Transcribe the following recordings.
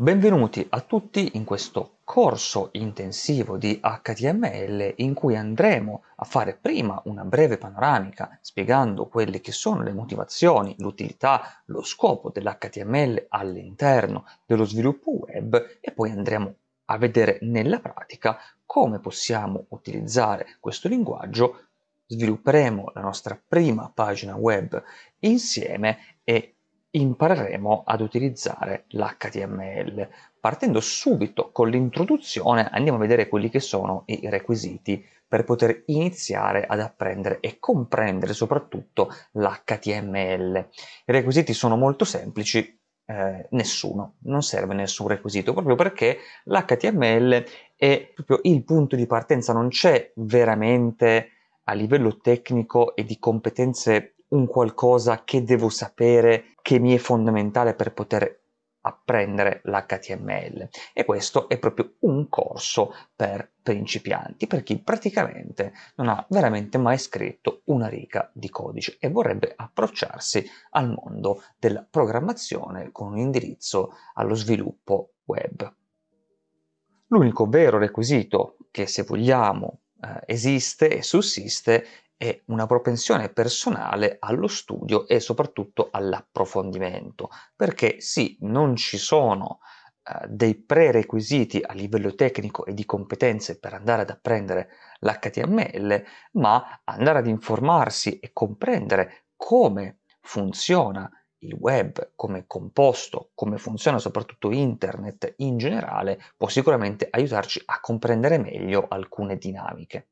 Benvenuti a tutti in questo corso intensivo di HTML in cui andremo a fare prima una breve panoramica spiegando quelle che sono le motivazioni, l'utilità, lo scopo dell'HTML all'interno dello sviluppo web e poi andremo a vedere nella pratica come possiamo utilizzare questo linguaggio, svilupperemo la nostra prima pagina web insieme e impareremo ad utilizzare l'HTML. Partendo subito con l'introduzione andiamo a vedere quelli che sono i requisiti per poter iniziare ad apprendere e comprendere soprattutto l'HTML. I requisiti sono molto semplici, eh, nessuno, non serve nessun requisito, proprio perché l'HTML è proprio il punto di partenza, non c'è veramente a livello tecnico e di competenze un qualcosa che devo sapere, che mi è fondamentale per poter apprendere l'HTML e questo è proprio un corso per principianti, per chi praticamente non ha veramente mai scritto una riga di codice e vorrebbe approcciarsi al mondo della programmazione con un indirizzo allo sviluppo web. L'unico vero requisito che se vogliamo eh, esiste e sussiste è una propensione personale allo studio e soprattutto all'approfondimento, perché sì, non ci sono eh, dei prerequisiti a livello tecnico e di competenze per andare ad apprendere l'HTML, ma andare ad informarsi e comprendere come funziona il web, come è composto, come funziona soprattutto internet in generale, può sicuramente aiutarci a comprendere meglio alcune dinamiche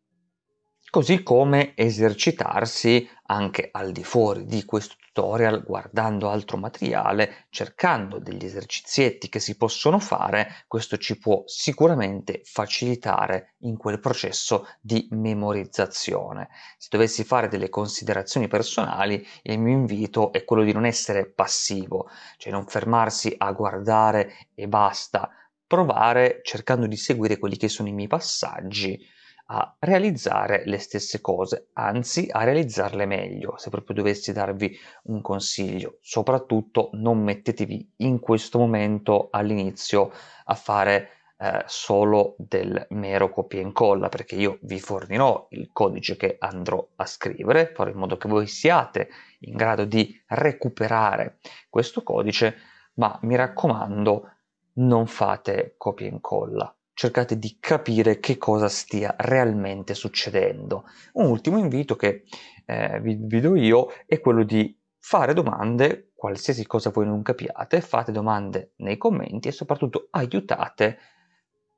così come esercitarsi anche al di fuori di questo tutorial guardando altro materiale, cercando degli esercizietti che si possono fare, questo ci può sicuramente facilitare in quel processo di memorizzazione. Se dovessi fare delle considerazioni personali, il mio invito è quello di non essere passivo, cioè non fermarsi a guardare e basta, provare cercando di seguire quelli che sono i miei passaggi, a realizzare le stesse cose, anzi a realizzarle meglio, se proprio dovessi darvi un consiglio. Soprattutto non mettetevi in questo momento all'inizio a fare eh, solo del mero copia e incolla, perché io vi fornirò il codice che andrò a scrivere, farò in modo che voi siate in grado di recuperare questo codice, ma mi raccomando non fate copia e incolla cercate di capire che cosa stia realmente succedendo. Un ultimo invito che eh, vi, vi do io è quello di fare domande, qualsiasi cosa voi non capiate, fate domande nei commenti e soprattutto aiutate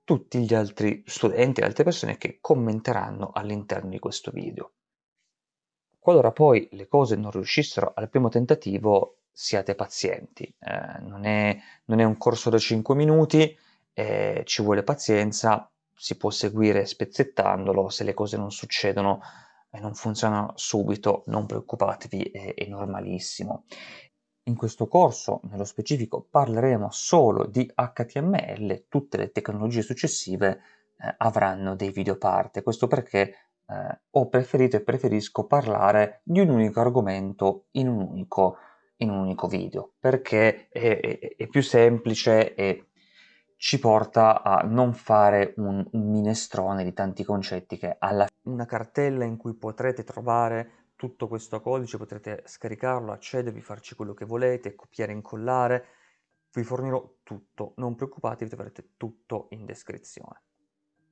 tutti gli altri studenti, le altre persone che commenteranno all'interno di questo video. Qualora poi le cose non riuscissero al primo tentativo, siate pazienti, eh, non, è, non è un corso da 5 minuti, eh, ci vuole pazienza, si può seguire spezzettandolo, se le cose non succedono e non funzionano subito, non preoccupatevi, è, è normalissimo. In questo corso, nello specifico, parleremo solo di HTML, tutte le tecnologie successive eh, avranno dei video parte, questo perché eh, ho preferito e preferisco parlare di un unico argomento in un unico, in un unico video, perché è, è, è più semplice e ci porta a non fare un, un minestrone di tanti concetti che alla una cartella in cui potrete trovare tutto questo codice, potrete scaricarlo, accedervi, farci quello che volete, copiare e incollare, vi fornirò tutto, non preoccupatevi, troverete tutto in descrizione.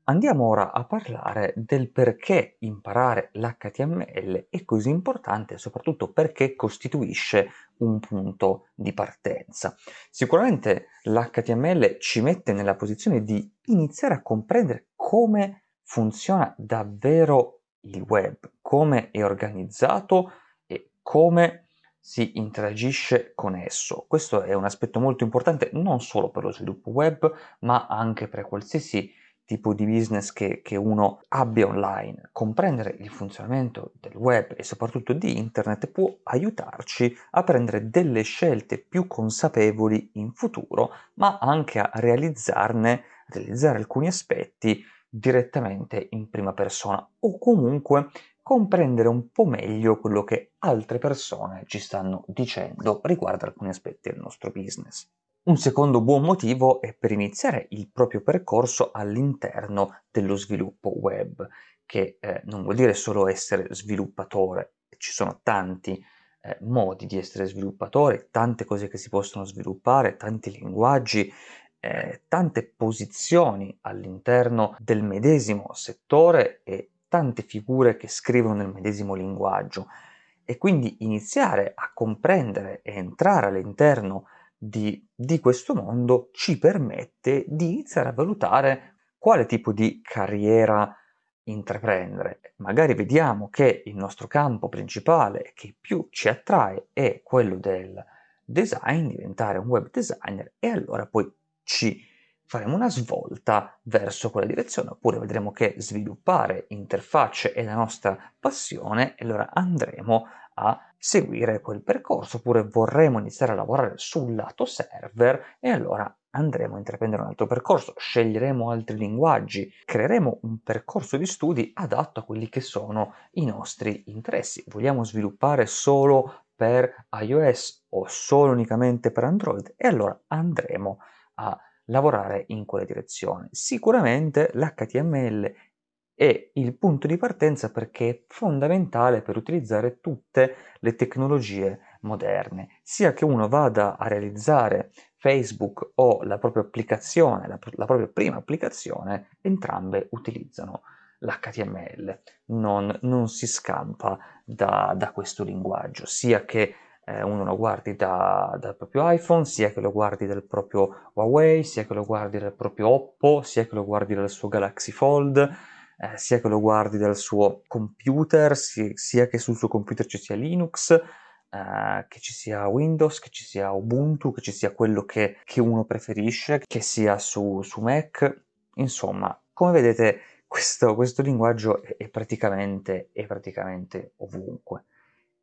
Andiamo ora a parlare del perché imparare l'HTML è così importante e soprattutto perché costituisce un punto di partenza. Sicuramente l'HTML ci mette nella posizione di iniziare a comprendere come funziona davvero il web, come è organizzato e come si interagisce con esso. Questo è un aspetto molto importante non solo per lo sviluppo web, ma anche per qualsiasi tipo di business che, che, uno abbia online. Comprendere il funzionamento del web e soprattutto di internet può aiutarci a prendere delle scelte più consapevoli in futuro, ma anche a realizzarne, realizzare alcuni aspetti direttamente in prima persona o comunque comprendere un po' meglio quello che altre persone ci stanno dicendo riguardo alcuni aspetti del nostro business. Un secondo buon motivo è per iniziare il proprio percorso all'interno dello sviluppo web, che eh, non vuol dire solo essere sviluppatore, ci sono tanti eh, modi di essere sviluppatore, tante cose che si possono sviluppare, tanti linguaggi, eh, tante posizioni all'interno del medesimo settore e tante figure che scrivono nel medesimo linguaggio. E quindi iniziare a comprendere e entrare all'interno di, di questo mondo ci permette di iniziare a valutare quale tipo di carriera intraprendere. Magari vediamo che il nostro campo principale che più ci attrae è quello del design, diventare un web designer e allora poi ci faremo una svolta verso quella direzione oppure vedremo che sviluppare interfacce è la nostra passione e allora andremo a seguire quel percorso oppure vorremmo iniziare a lavorare sul lato server e allora andremo a intraprendere un altro percorso, sceglieremo altri linguaggi, creeremo un percorso di studi adatto a quelli che sono i nostri interessi. Vogliamo sviluppare solo per iOS o solo unicamente per Android e allora andremo a lavorare in quella direzione. Sicuramente l'HTML è il punto di partenza perché è fondamentale per utilizzare tutte le tecnologie moderne, sia che uno vada a realizzare Facebook o la propria applicazione, la, la propria prima applicazione, entrambe utilizzano l'HTML, non, non, si scampa da, da, questo linguaggio, sia che eh, uno lo guardi da, dal proprio iPhone, sia che lo guardi dal proprio Huawei, sia che lo guardi dal proprio Oppo, sia che lo guardi dal suo Galaxy Fold, eh, sia che lo guardi dal suo computer, sia, sia che sul suo computer ci sia Linux, Uh, che ci sia Windows, che ci sia Ubuntu, che ci sia quello che, che uno preferisce, che sia su, su, Mac. Insomma, come vedete, questo, questo linguaggio è, praticamente, è praticamente ovunque.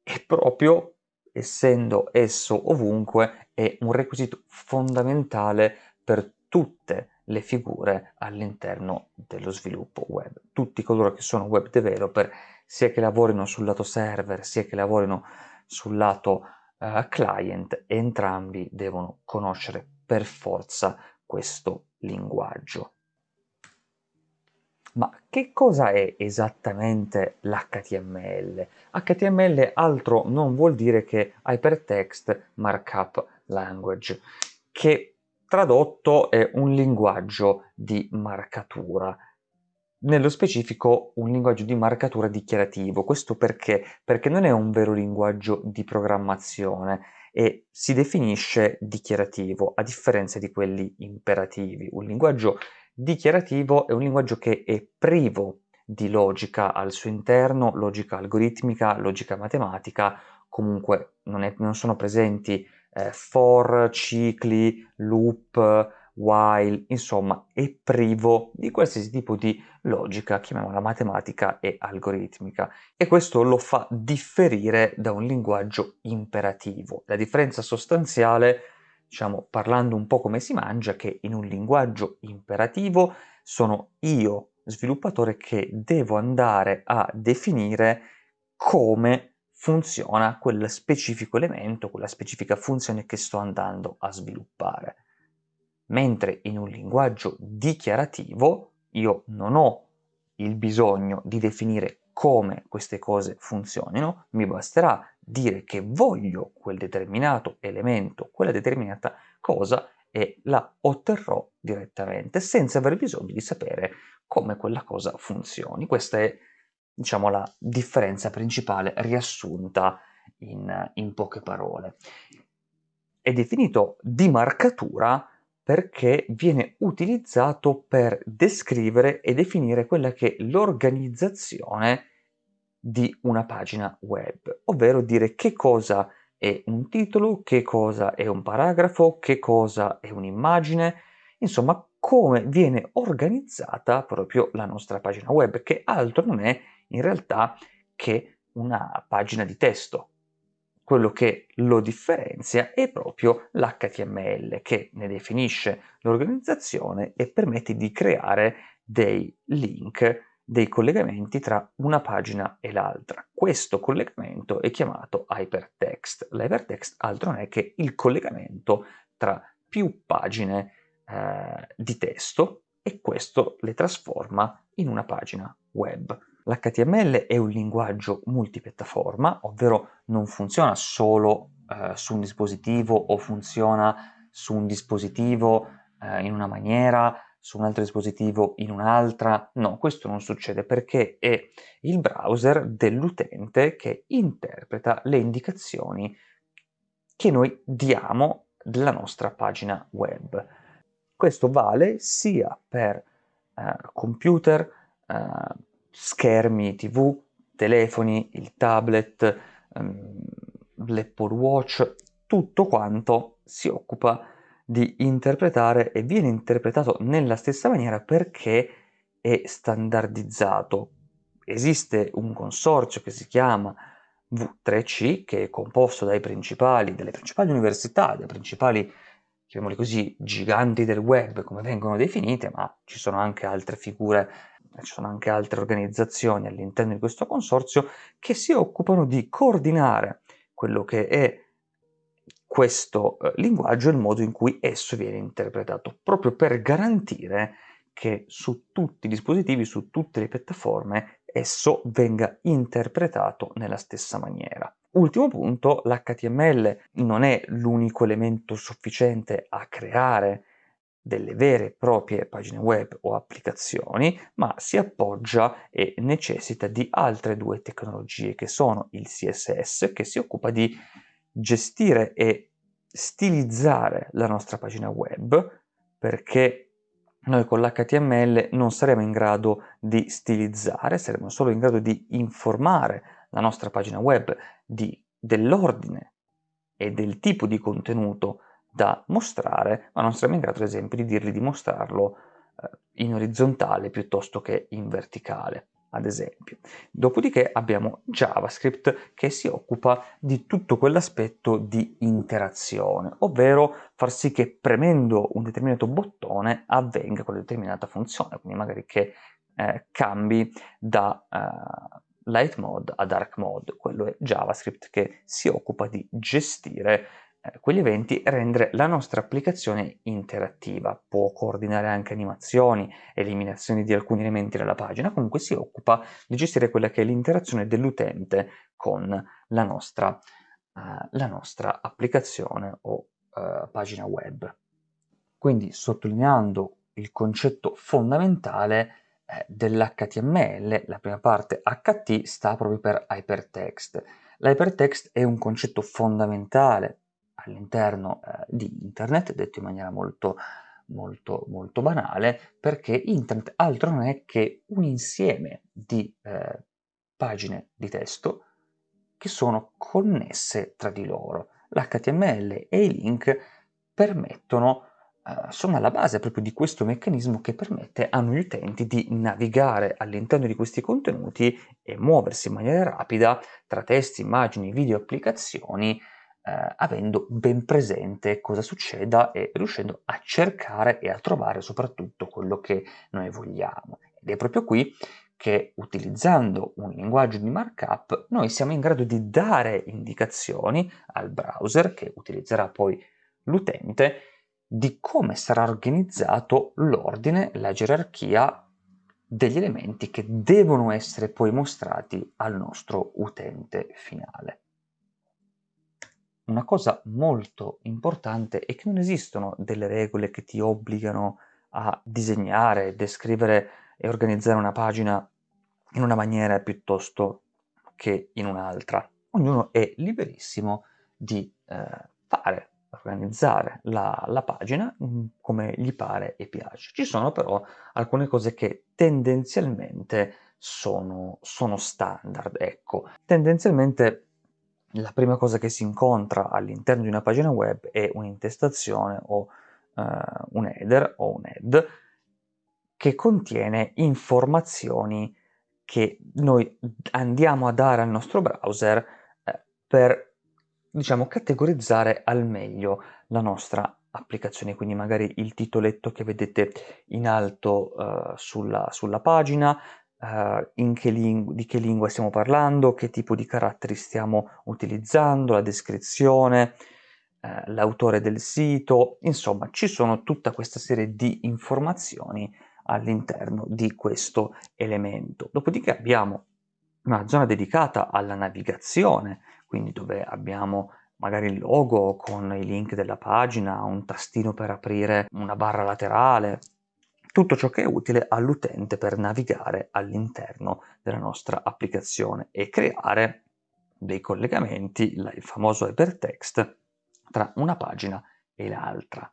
E proprio essendo esso ovunque, è un requisito fondamentale per tutte le figure all'interno dello sviluppo web. Tutti coloro che sono web developer, sia che lavorino sul lato server, sia che lavorino sul lato uh, client, entrambi devono conoscere per forza questo linguaggio. Ma che cosa è esattamente l'HTML? HTML altro non vuol dire che Hypertext Markup Language, che tradotto è un linguaggio di marcatura nello specifico un linguaggio di marcatura dichiarativo. Questo perché? Perché non è un vero linguaggio di programmazione e si definisce dichiarativo, a differenza di quelli imperativi. Un linguaggio dichiarativo è un linguaggio che è privo di logica al suo interno, logica algoritmica, logica matematica, comunque non, è, non sono presenti eh, for, cicli, loop, while, insomma è privo di qualsiasi tipo di logica, chiamiamola matematica e algoritmica e questo lo fa differire da un linguaggio imperativo. La differenza sostanziale, diciamo parlando un po' come si mangia, che in un linguaggio imperativo sono io sviluppatore che devo andare a definire come funziona quel specifico elemento, quella specifica funzione che sto andando a sviluppare mentre in un linguaggio dichiarativo io non ho il bisogno di definire come queste cose funzionino, mi basterà dire che voglio quel determinato elemento, quella determinata cosa e la otterrò direttamente senza aver bisogno di sapere come quella cosa funzioni. Questa è, diciamo, la differenza principale riassunta in, in poche parole. È definito di marcatura perché viene utilizzato per descrivere e definire quella che è l'organizzazione di una pagina web, ovvero dire che cosa è un titolo, che cosa è un paragrafo, che cosa è un'immagine, insomma come viene organizzata proprio la nostra pagina web, che altro non è in realtà che una pagina di testo, quello che lo differenzia è proprio l'HTML che ne definisce l'organizzazione e permette di creare dei link, dei collegamenti tra una pagina e l'altra. Questo collegamento è chiamato hypertext. L'hypertext altro non è che il collegamento tra più pagine eh, di testo e questo le trasforma in una pagina web. L'HTML è un linguaggio multipiattaforma, ovvero non funziona solo eh, su un dispositivo o funziona su un dispositivo eh, in una maniera, su un altro dispositivo in un'altra. No, questo non succede perché è il browser dell'utente che interpreta le indicazioni che noi diamo della nostra pagina web. Questo vale sia per eh, computer, eh, schermi tv, telefoni, il tablet, ehm, l'Apple Watch, tutto quanto si occupa di interpretare e viene interpretato nella stessa maniera perché è standardizzato. Esiste un consorzio che si chiama V3C che è composto dai principali, dalle principali università, dai principali, chiamiamoli così, giganti del web come vengono definite, ma ci sono anche altre figure, ci sono anche altre organizzazioni all'interno di questo consorzio che si occupano di coordinare quello che è questo eh, linguaggio e il modo in cui esso viene interpretato, proprio per garantire che su tutti i dispositivi, su tutte le piattaforme, esso venga interpretato nella stessa maniera. Ultimo punto, l'HTML non è l'unico elemento sufficiente a creare delle vere e proprie pagine web o applicazioni, ma si appoggia e necessita di altre due tecnologie che sono il CSS che si occupa di gestire e stilizzare la nostra pagina web perché noi con l'HTML non saremo in grado di stilizzare, saremo solo in grado di informare la nostra pagina web di, dell'ordine e del tipo di contenuto da mostrare, ma non saremo in grado ad esempio di dirgli di mostrarlo eh, in orizzontale piuttosto che in verticale ad esempio. Dopodiché abbiamo JavaScript che si occupa di tutto quell'aspetto di interazione, ovvero far sì che premendo un determinato bottone avvenga quella determinata funzione, quindi magari che eh, cambi da eh, light mode a dark mode, quello è JavaScript che si occupa di gestire eh, quegli eventi rendere la nostra applicazione interattiva. Può coordinare anche animazioni, eliminazioni di alcuni elementi della pagina, comunque si occupa di gestire quella che è l'interazione dell'utente con la nostra, uh, la nostra, applicazione o uh, pagina web. Quindi sottolineando il concetto fondamentale eh, dell'HTML, la prima parte HT sta proprio per hypertext. L'hypertext è un concetto fondamentale all'interno eh, di internet, detto in maniera molto, molto, molto banale, perché internet altro non è che un insieme di eh, pagine di testo che sono connesse tra di loro. L'HTML e i link permettono Uh, sono alla base proprio di questo meccanismo che permette a noi utenti di navigare all'interno di questi contenuti e muoversi in maniera rapida tra testi, immagini, video, applicazioni eh, avendo ben presente cosa succeda e riuscendo a cercare e a trovare soprattutto quello che noi vogliamo. Ed è proprio qui che utilizzando un linguaggio di markup noi siamo in grado di dare indicazioni al browser che utilizzerà poi l'utente di come sarà organizzato l'ordine, la gerarchia degli elementi che devono essere poi mostrati al nostro utente finale. Una cosa molto importante è che non esistono delle regole che ti obbligano a disegnare, descrivere e organizzare una pagina in una maniera piuttosto che in un'altra. Ognuno è liberissimo di eh, fare, organizzare la, la, pagina mm, come gli pare e piace. Ci sono però alcune cose che tendenzialmente sono, sono standard. Ecco, tendenzialmente la prima cosa che si incontra all'interno di una pagina web è un'intestazione o uh, un header o un head che contiene informazioni che noi andiamo a dare al nostro browser eh, per diciamo categorizzare al meglio la nostra applicazione. Quindi magari il titoletto che vedete in alto uh, sulla, sulla pagina uh, che di che lingua stiamo parlando, che tipo di caratteri stiamo utilizzando, la descrizione, eh, l'autore del sito, insomma ci sono tutta questa serie di informazioni all'interno di questo elemento. Dopodiché abbiamo una zona dedicata alla navigazione, quindi dove abbiamo magari il logo con i link della pagina, un tastino per aprire una barra laterale, tutto ciò che è utile all'utente per navigare all'interno della nostra applicazione e creare dei collegamenti, il famoso hypertext, tra una pagina e l'altra.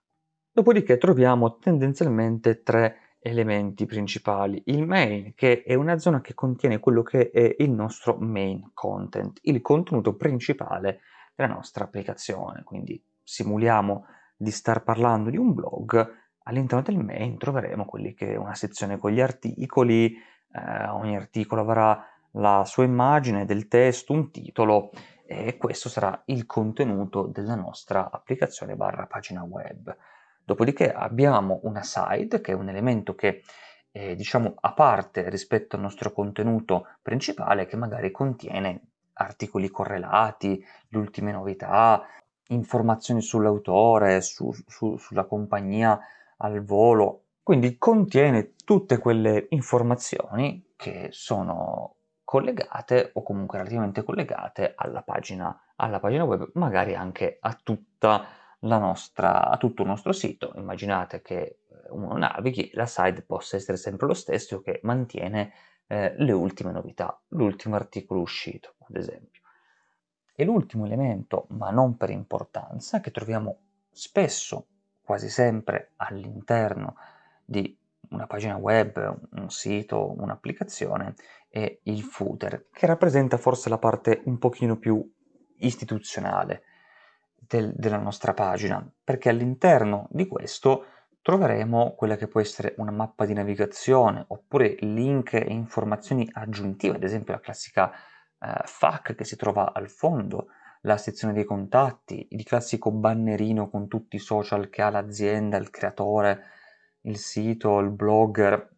Dopodiché troviamo tendenzialmente tre elementi principali. Il main, che è una zona che contiene quello che è il nostro main content, il contenuto principale della nostra applicazione. Quindi simuliamo di star parlando di un blog, all'interno del main troveremo quelli che è una sezione con gli articoli, eh, ogni articolo avrà la sua immagine del testo, un titolo e questo sarà il contenuto della nostra applicazione barra pagina web. Dopodiché abbiamo una side che è un elemento che è diciamo a parte rispetto al nostro contenuto principale che magari contiene articoli correlati, le ultime novità, informazioni sull'autore, su, su, sulla compagnia al volo, quindi contiene tutte quelle informazioni che sono collegate o comunque relativamente collegate alla pagina, alla pagina web, magari anche a, nostra, a tutto il nostro sito. Immaginate che eh, uno navighi, la site possa essere sempre lo stesso che mantiene eh, le ultime novità, l'ultimo articolo uscito, ad esempio. E l'ultimo elemento, ma non per importanza, che troviamo spesso, quasi sempre all'interno di una pagina web, un sito, un'applicazione è il footer, che rappresenta forse la parte un pochino più istituzionale del, della nostra pagina, perché all'interno di questo troveremo quella che può essere una mappa di navigazione oppure link e informazioni aggiuntive, ad esempio la classica eh, FAQ che si trova al fondo, la sezione dei contatti, il classico bannerino con tutti i social che ha l'azienda, il creatore, il sito, il blogger,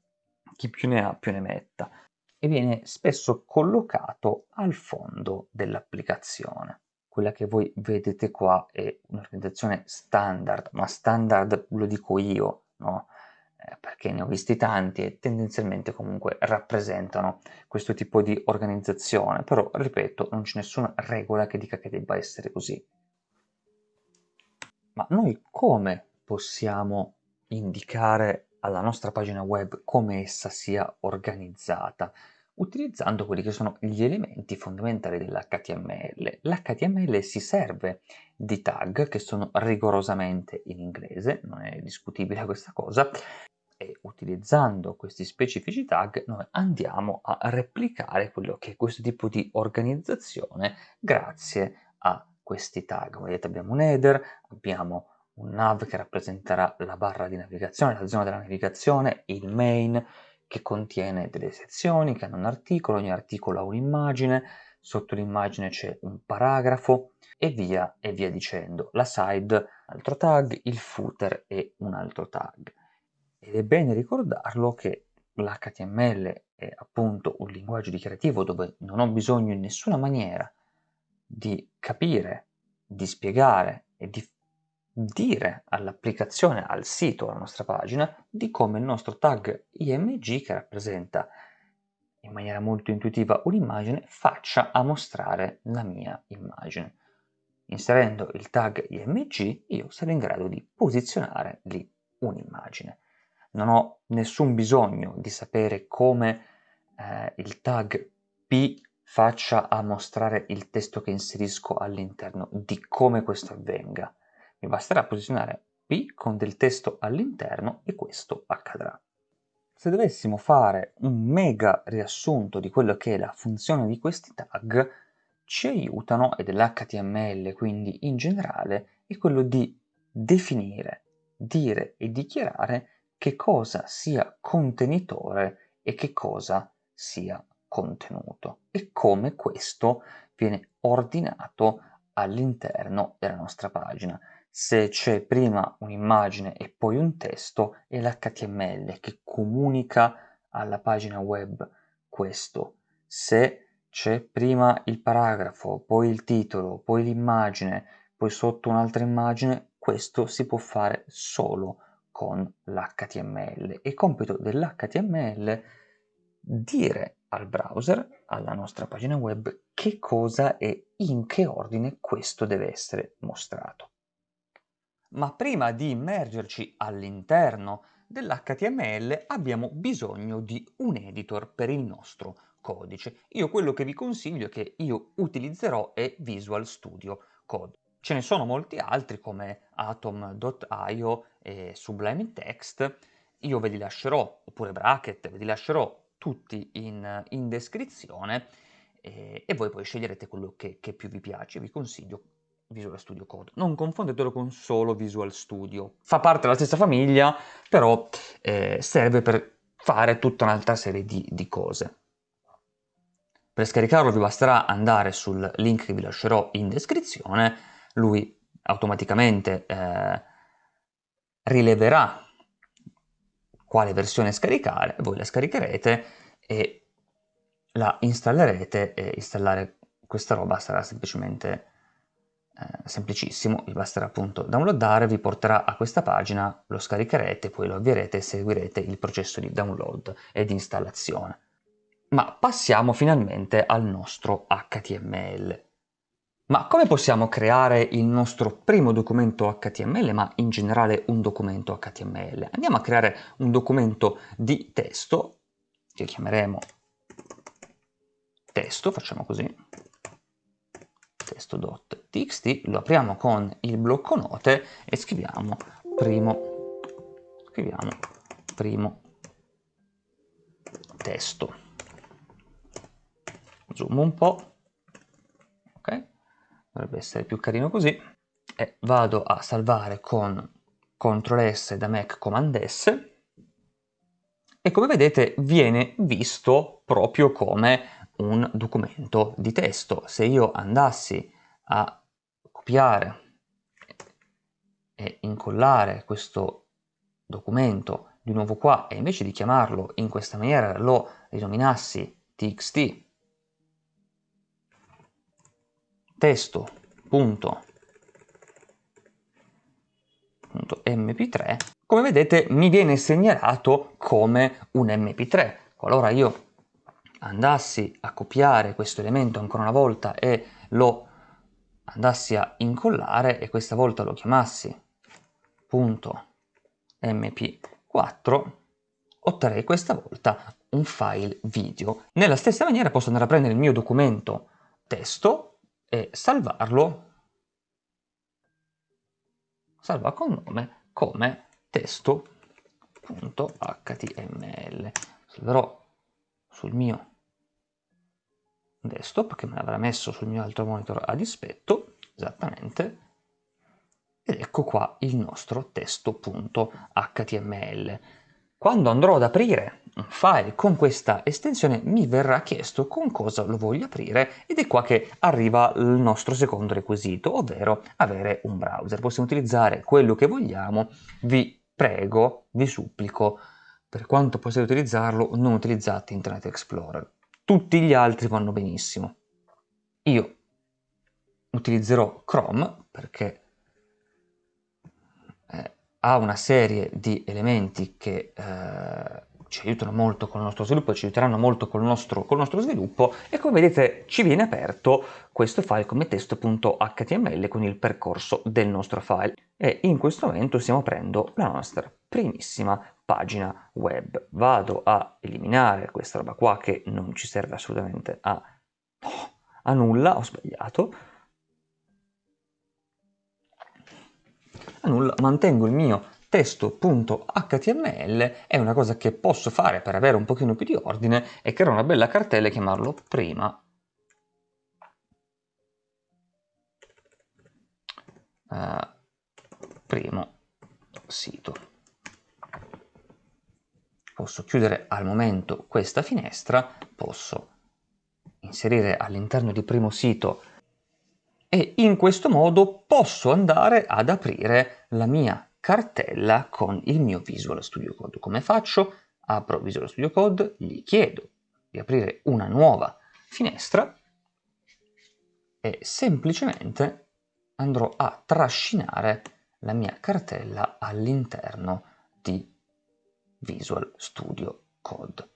chi più ne ha più ne metta e viene spesso collocato al fondo dell'applicazione. Quella che voi vedete qua è un'organizzazione standard, ma standard lo dico io, no? Eh, perché ne ho visti tanti e tendenzialmente comunque rappresentano questo tipo di organizzazione, però ripeto, non c'è nessuna regola che dica che debba essere così. Ma noi come possiamo indicare alla nostra pagina web come essa sia organizzata, utilizzando quelli che sono gli elementi fondamentali dell'HTML. L'HTML si serve di tag che sono rigorosamente in inglese, non è discutibile questa cosa, e utilizzando questi specifici tag noi andiamo a replicare quello che è questo tipo di organizzazione grazie a questi tag. Vedete abbiamo un header, abbiamo un nav che rappresenterà la barra di navigazione, la zona della navigazione, il main che contiene delle sezioni che hanno un articolo, ogni articolo ha un'immagine, sotto l'immagine c'è un paragrafo e via e via dicendo. La side, altro tag, il footer e un altro tag. Ed è bene ricordarlo che l'HTML è appunto un linguaggio dichiarativo dove non ho bisogno in nessuna maniera di capire, di spiegare e di dire all'applicazione, al sito, alla nostra pagina, di come il nostro tag img, che rappresenta in maniera molto intuitiva un'immagine, faccia a mostrare la mia immagine. Inserendo il tag img io sarò in grado di posizionare lì un'immagine. Non ho nessun bisogno di sapere come eh, il tag p faccia a mostrare il testo che inserisco all'interno, di come questo avvenga mi basterà posizionare P con del testo all'interno e questo accadrà. Se dovessimo fare un mega riassunto di quello che è la funzione di questi tag, ci aiutano, e dell'HTML quindi in generale, è quello di definire, dire e dichiarare che cosa sia contenitore e che cosa sia contenuto. E come questo viene ordinato all'interno della nostra pagina. Se c'è prima un'immagine e poi un testo è l'HTML che comunica alla pagina web questo. Se c'è prima il paragrafo, poi il titolo, poi l'immagine, poi sotto un'altra immagine, questo si può fare solo con l'HTML. E compito dell'HTML dire al browser, alla nostra pagina web, che cosa e in che ordine questo deve essere mostrato. Ma prima di immergerci all'interno dell'HTML abbiamo bisogno di un editor per il nostro codice. Io quello che vi consiglio e che io utilizzerò è Visual Studio Code. Ce ne sono molti altri come Atom.io e Sublime Text, io ve li lascerò, oppure Bracket, ve li lascerò tutti in, in descrizione e, e, voi poi sceglierete quello che, che più vi piace. Vi consiglio Visual Studio Code. Non confondetelo con solo Visual Studio. Fa parte della stessa famiglia, però eh, serve per fare tutta un'altra serie di, di, cose. Per scaricarlo vi basterà andare sul link che vi lascerò in descrizione, lui automaticamente eh, rileverà quale versione scaricare, voi la scaricherete e la installerete e installare questa roba sarà semplicemente eh, semplicissimo, vi basterà appunto downloadare, vi porterà a questa pagina, lo scaricherete, poi lo avvierete e seguirete il processo di download e di installazione. Ma passiamo finalmente al nostro HTML. Ma come possiamo creare il nostro primo documento HTML, ma in generale un documento HTML? Andiamo a creare un documento di testo, che chiameremo testo, facciamo così, testo.txt, lo apriamo con il blocco note e scriviamo primo, scriviamo primo testo. Zoom un po', dovrebbe essere più carino così, e vado a salvare con CTRL S da Mac Command S, e come vedete viene visto proprio come un documento di testo. Se io andassi a copiare e incollare questo documento di nuovo qua e invece di chiamarlo in questa maniera lo rinominassi txt testo.mp3, come vedete mi viene segnalato come un mp3. Qualora io andassi a copiare questo elemento ancora una volta e lo andassi a incollare e questa volta lo chiamassi .mp4, otterrei questa volta un file video. Nella stessa maniera posso andare a prendere il mio documento testo e salvarlo, salva con nome come testo.html. Salverò sul mio desktop che me l'avrà messo sul mio altro monitor a dispetto, esattamente, ed ecco qua il nostro testo.html. Quando andrò ad aprire un file con questa estensione mi verrà chiesto con cosa lo voglio aprire ed è qua che arriva il nostro secondo requisito, ovvero avere un browser. Possiamo utilizzare quello che vogliamo, vi prego, vi supplico, per quanto possiate utilizzarlo, non utilizzate Internet Explorer. Tutti gli altri vanno benissimo. Io utilizzerò Chrome perché ha una serie di elementi che eh, ci aiutano molto con il nostro sviluppo, ci aiuteranno molto col nostro, col nostro sviluppo e come vedete ci viene aperto questo file come testo.html con il percorso del nostro file e in questo momento stiamo aprendo la nostra primissima pagina web. Vado a eliminare questa roba qua che non ci serve assolutamente a, a nulla, ho sbagliato. A nulla, mantengo il mio testo.html è una cosa che posso fare per avere un pochino più di ordine e creare una bella cartella e chiamarlo prima uh, primo sito. Posso chiudere al momento questa finestra, posso inserire all'interno di primo sito e in questo modo posso andare ad aprire la mia cartella con il mio Visual Studio Code. Come faccio? Apro Visual Studio Code, gli chiedo di aprire una nuova finestra e semplicemente andrò a trascinare la mia cartella all'interno di Visual Studio Code.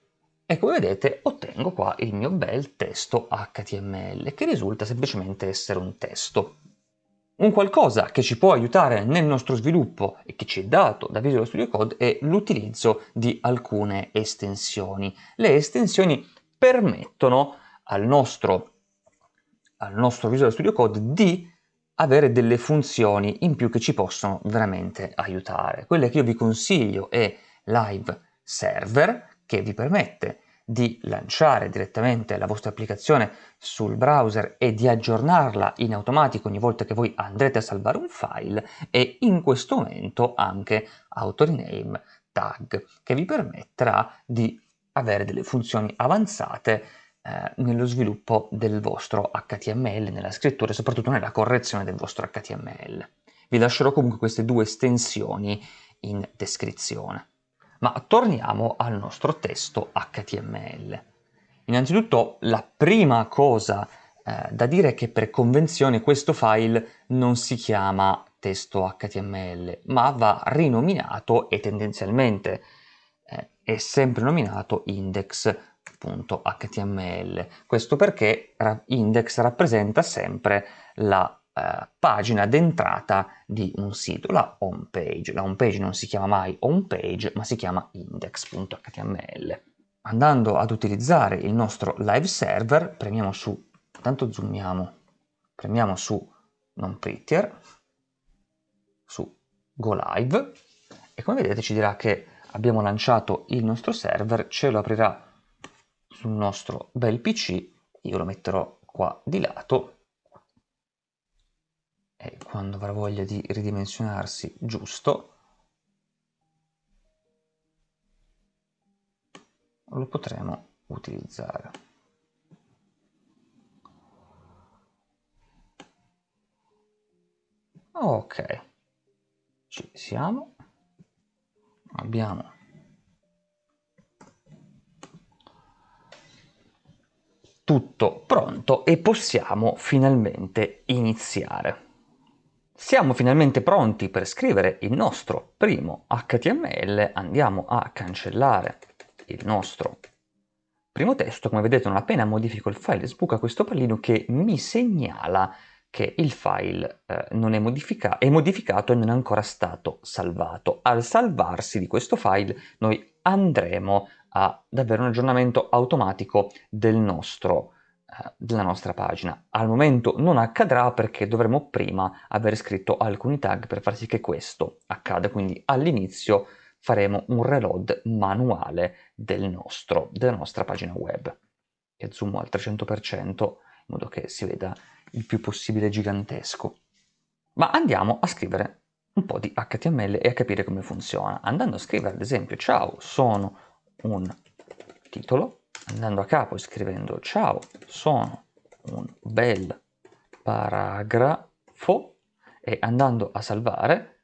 E come vedete ottengo qua il mio bel testo HTML che risulta semplicemente essere un testo. Un qualcosa che ci può aiutare nel nostro sviluppo e che ci è dato da Visual Studio Code è l'utilizzo di alcune estensioni. Le estensioni permettono al nostro, al nostro Visual Studio Code di avere delle funzioni in più che ci possono veramente aiutare. Quelle che io vi consiglio è Live Server, che vi permette di lanciare direttamente la vostra applicazione sul browser e di aggiornarla in automatico ogni volta che voi andrete a salvare un file e in questo momento anche AutoRename Tag che vi permetterà di avere delle funzioni avanzate eh, nello sviluppo del vostro HTML, nella scrittura e soprattutto nella correzione del vostro HTML. Vi lascerò comunque queste due estensioni in descrizione. Ma torniamo al nostro testo HTML. Innanzitutto la prima cosa eh, da dire è che per convenzione questo file non si chiama testo HTML, ma va rinominato e tendenzialmente eh, è sempre nominato index.html. Questo perché index rappresenta sempre la eh, pagina d'entrata di un sito, la home page. La home page non si chiama mai home page, ma si chiama index.html. Andando ad utilizzare il nostro live server, premiamo su, tanto zoomiamo, premiamo su non prettier, su go live, e come vedete ci dirà che abbiamo lanciato il nostro server, ce lo aprirà sul nostro bel PC, io lo metterò qua di lato e quando avrà voglia di ridimensionarsi giusto lo potremo utilizzare. Ok, ci siamo, abbiamo tutto pronto e possiamo finalmente iniziare. Siamo finalmente pronti per scrivere il nostro primo HTML, andiamo a cancellare il nostro primo testo, come vedete non appena modifico il file sbuca questo pallino che mi segnala che il file eh, non è, modifica è modificato e non è ancora stato salvato. Al salvarsi di questo file noi andremo ad avere un aggiornamento automatico del nostro della nostra pagina. Al momento non accadrà perché dovremo prima aver scritto alcuni tag per far sì che questo accada, quindi all'inizio faremo un reload manuale del nostro, della nostra pagina web. E zoomo al 300% in modo che si veda il più possibile gigantesco. Ma andiamo a scrivere un po' di HTML e a capire come funziona. Andando a scrivere ad esempio ciao sono un titolo andando a capo e scrivendo ciao, sono un bel paragrafo e andando a salvare,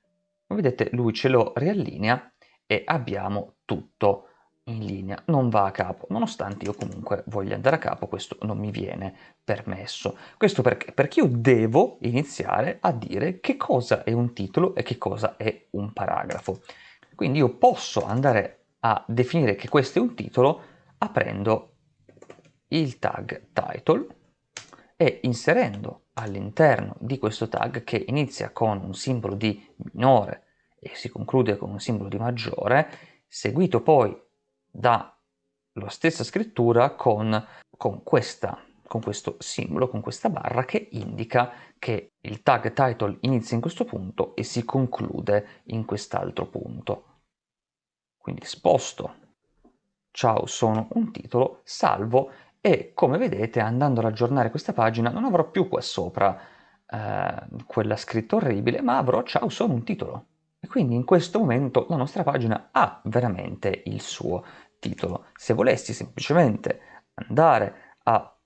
vedete lui ce lo riallinea e abbiamo tutto in linea, non va a capo, nonostante io comunque voglia andare a capo, questo non mi viene permesso. Questo perché? Perché io devo iniziare a dire che cosa è un titolo e che cosa è un paragrafo. Quindi io posso andare a definire che questo è un titolo aprendo il tag title e inserendo all'interno di questo tag che inizia con un simbolo di minore e si conclude con un simbolo di maggiore, seguito poi dalla stessa scrittura con, con, questa, con questo simbolo, con questa barra che indica che il tag title inizia in questo punto e si conclude in quest'altro punto. Quindi sposto ciao sono un titolo, salvo e come vedete andando ad aggiornare questa pagina non avrò più qua sopra eh, quella scritta orribile ma avrò ciao sono un titolo e quindi in questo momento la nostra pagina ha veramente il suo titolo. Se volessi semplicemente andare a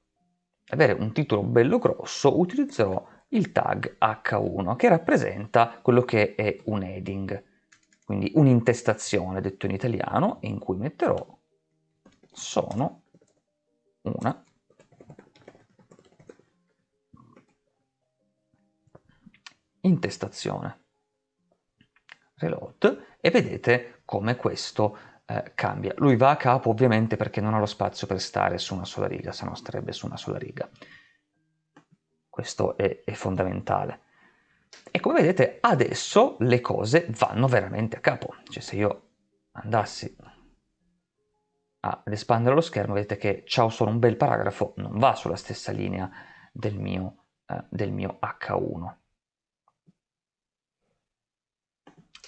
avere un titolo bello grosso utilizzerò il tag H1 che rappresenta quello che è un heading, quindi un'intestazione detto in italiano in cui metterò sono una intestazione. Reload e vedete come questo eh, cambia. Lui va a capo ovviamente perché non ha lo spazio per stare su una sola riga, se no starebbe su una sola riga. Questo è, è fondamentale. E come vedete adesso le cose vanno veramente a capo. Cioè se io andassi ad espandere lo schermo vedete che ciao sono un bel paragrafo non va sulla stessa linea del mio, eh, del mio H1.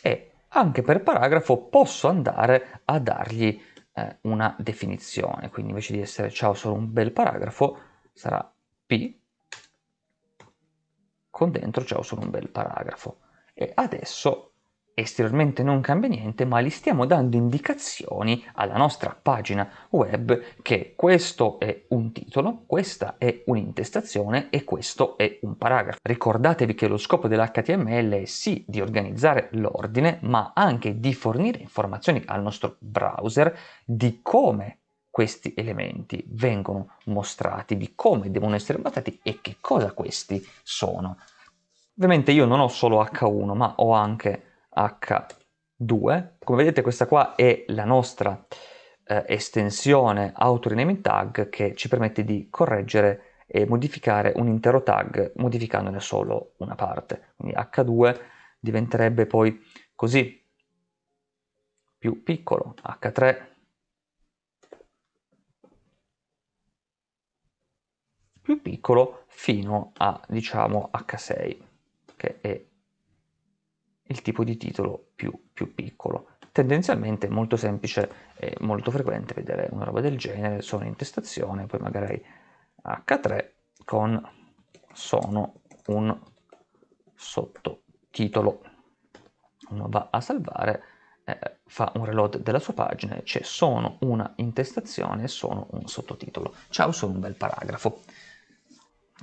E anche per paragrafo posso andare a dargli eh, una definizione, quindi invece di essere ciao sono un bel paragrafo sarà P con dentro ciao sono un bel paragrafo. E adesso esteriormente non cambia niente, ma gli stiamo dando indicazioni alla nostra pagina web che questo è un titolo, questa è un'intestazione e questo è un paragrafo. Ricordatevi che lo scopo dell'HTML è sì di organizzare l'ordine, ma anche di fornire informazioni al nostro browser di come questi elementi vengono mostrati, di come devono essere mostrati e che cosa questi sono. Ovviamente io non ho solo H1, ma ho anche H2. Come vedete questa qua è la nostra eh, estensione auto-renaming tag che ci permette di correggere e modificare un intero tag modificandone solo una parte. Quindi H2 diventerebbe poi così, più piccolo, H3 più piccolo fino a diciamo H6 che è il tipo di titolo più, più piccolo. Tendenzialmente è molto semplice e molto frequente vedere una roba del genere, sono in testazione, poi magari H3 con sono un sottotitolo. Uno va a salvare, eh, fa un reload della sua pagina e c'è sono una intestazione e sono un sottotitolo. Ciao, sono un bel paragrafo.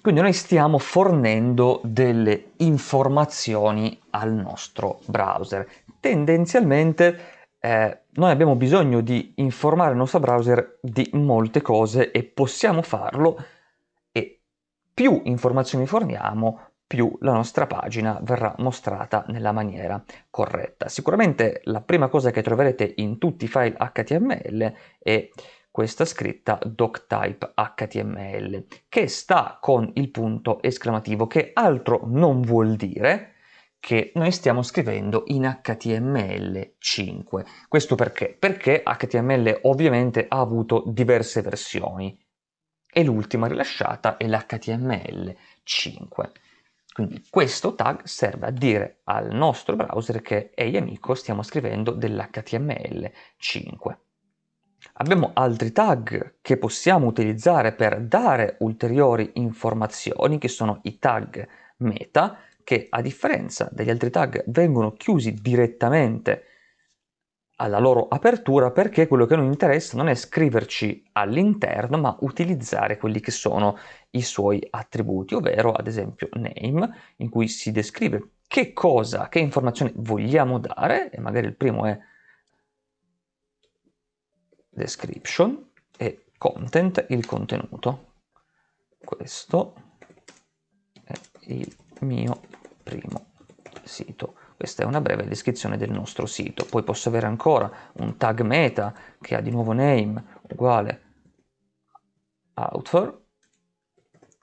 Quindi noi stiamo fornendo delle informazioni al nostro browser. Tendenzialmente eh, noi abbiamo bisogno di informare il nostro browser di molte cose e possiamo farlo e più informazioni forniamo, più la nostra pagina verrà mostrata nella maniera corretta. Sicuramente la prima cosa che troverete in tutti i file HTML è questa scritta doctype html che sta con il punto esclamativo che altro non vuol dire che noi stiamo scrivendo in HTML5. Questo perché? Perché HTML ovviamente ha avuto diverse versioni e l'ultima rilasciata è l'HTML5. Quindi questo tag serve a dire al nostro browser che ehi amico stiamo scrivendo dell'HTML5. Abbiamo altri tag che possiamo utilizzare per dare ulteriori informazioni che sono i tag meta che a differenza degli altri tag vengono chiusi direttamente alla loro apertura perché quello che a noi interessa non è scriverci all'interno ma utilizzare quelli che sono i suoi attributi, ovvero ad esempio name in cui si descrive che cosa, che informazioni vogliamo dare e magari il primo è description e content il contenuto. Questo è il mio primo sito. Questa è una breve descrizione del nostro sito. Poi posso avere ancora un tag meta che ha di nuovo name uguale author,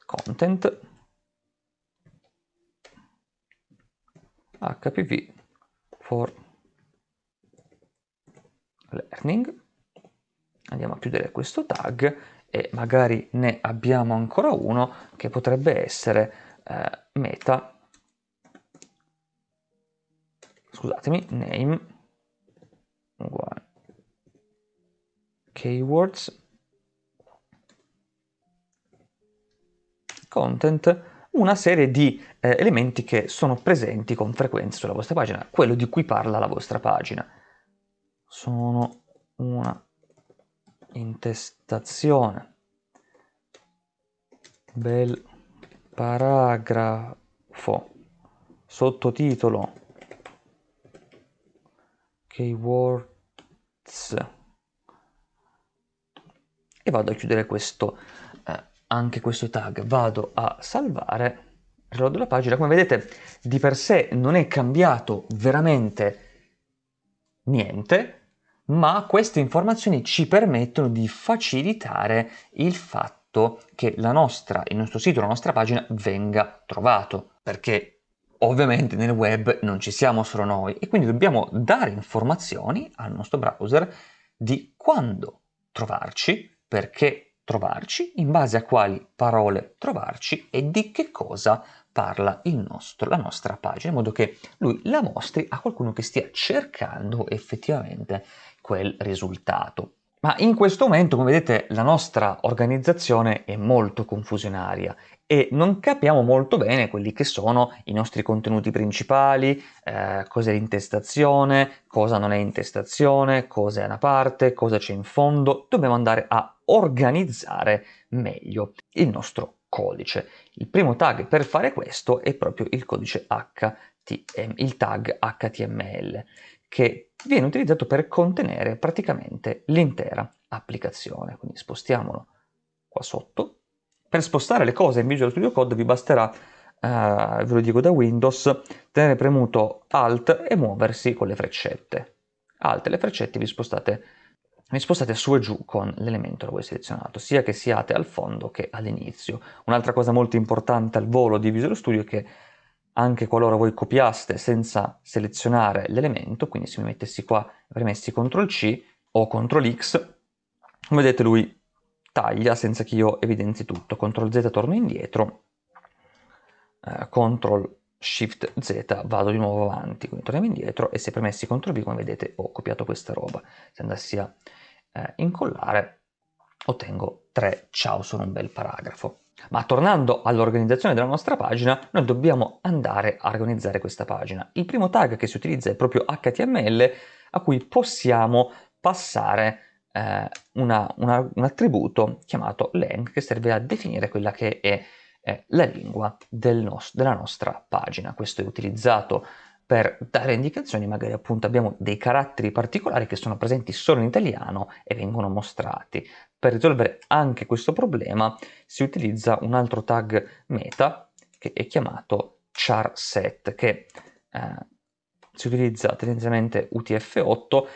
content, hpv for learning andiamo a chiudere questo tag e magari ne abbiamo ancora uno che potrebbe essere eh, meta. Scusatemi name. Uguale keywords. Content. Una serie di eh, elementi che sono presenti con frequenza sulla vostra pagina, quello di cui parla la vostra pagina. Sono una intestazione, bel paragrafo, sottotitolo, keywords. E vado a chiudere questo, eh, anche questo tag, vado a salvare reload la pagina, come vedete di per sé non è cambiato veramente niente, ma queste informazioni ci permettono di facilitare il fatto che la nostra, il nostro sito, la nostra pagina venga trovato, perché ovviamente nel web non ci siamo solo noi e quindi dobbiamo dare informazioni al nostro browser di quando trovarci, perché trovarci, in base a quali parole trovarci e di che cosa parla nostro, la nostra pagina, in modo che lui la mostri a qualcuno che stia cercando effettivamente quel risultato. Ma in questo momento, come vedete, la nostra organizzazione è molto confusionaria e non capiamo molto bene quelli che sono i nostri contenuti principali, eh, cos'è l'intestazione, cosa non è intestazione, cosa è una parte, cosa c'è in fondo. Dobbiamo andare a organizzare meglio il nostro codice. Il primo tag per fare questo è proprio il codice HTML, il tag HTML, che viene utilizzato per contenere praticamente l'intera applicazione. Quindi spostiamolo qua sotto. Per spostare le cose in Visual Studio Code vi basterà, eh, ve lo dico da Windows, tenere premuto Alt e muoversi con le freccette. Alt e le freccette vi spostate vi spostate su e giù con l'elemento da voi selezionato, sia che siate al fondo che all'inizio. Un'altra cosa molto importante al volo di Visual Studio è che anche qualora voi copiaste senza selezionare l'elemento, quindi se mi mettessi qua premessi CTRL C o CTRL X, come vedete lui taglia senza che io evidenzi tutto. CTRL Z torno indietro, eh, CTRL Shift Z vado di nuovo avanti, quindi torniamo indietro e se premessi CTRL V come vedete ho copiato questa roba. Se andassi a eh, incollare ottengo 3 ciao sono un bel paragrafo. Ma tornando all'organizzazione della nostra pagina, noi dobbiamo andare a organizzare questa pagina. Il primo tag che si utilizza è proprio HTML a cui possiamo passare eh, una, una, un attributo chiamato length che serve a definire quella che è eh, la lingua del nos della nostra pagina. Questo è utilizzato per dare indicazioni, magari appunto abbiamo dei caratteri particolari che sono presenti solo in italiano e vengono mostrati. Per risolvere anche questo problema si utilizza un altro tag meta che è chiamato charset che eh, si utilizza tendenzialmente UTF-8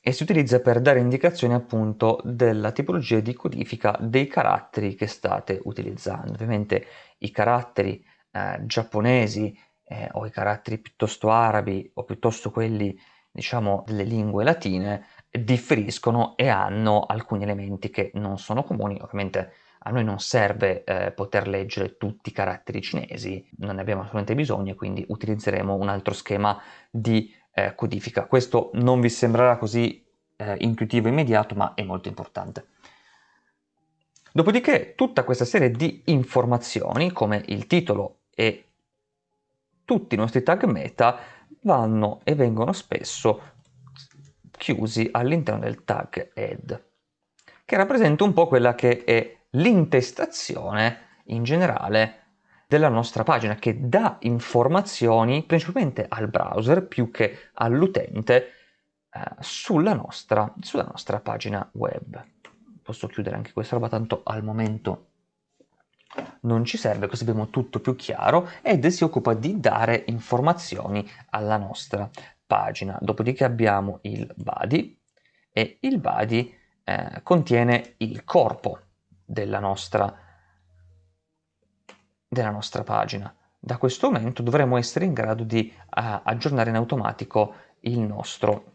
e si utilizza per dare indicazioni appunto della tipologia di codifica dei caratteri che state utilizzando. Ovviamente i caratteri eh, giapponesi eh, o i caratteri piuttosto arabi o piuttosto quelli diciamo delle lingue latine differiscono e hanno alcuni elementi che non sono comuni, ovviamente a noi non serve eh, poter leggere tutti i caratteri cinesi, non ne abbiamo assolutamente bisogno, quindi utilizzeremo un altro schema di eh, codifica. Questo non vi sembrerà così eh, intuitivo e immediato, ma è molto importante. Dopodiché tutta questa serie di informazioni, come il titolo e tutti i nostri tag meta vanno e vengono spesso chiusi all'interno del tag head, che rappresenta un po' quella che è l'intestazione in generale della nostra pagina, che dà informazioni principalmente al browser più che all'utente eh, sulla, nostra, sulla nostra pagina web. Posso chiudere anche questa roba, tanto al momento non ci serve, così abbiamo tutto più chiaro ed si occupa di dare informazioni alla nostra pagina. Dopodiché abbiamo il body e il body eh, contiene il corpo della nostra, della nostra pagina. Da questo momento dovremo essere in grado di uh, aggiornare in automatico il nostro,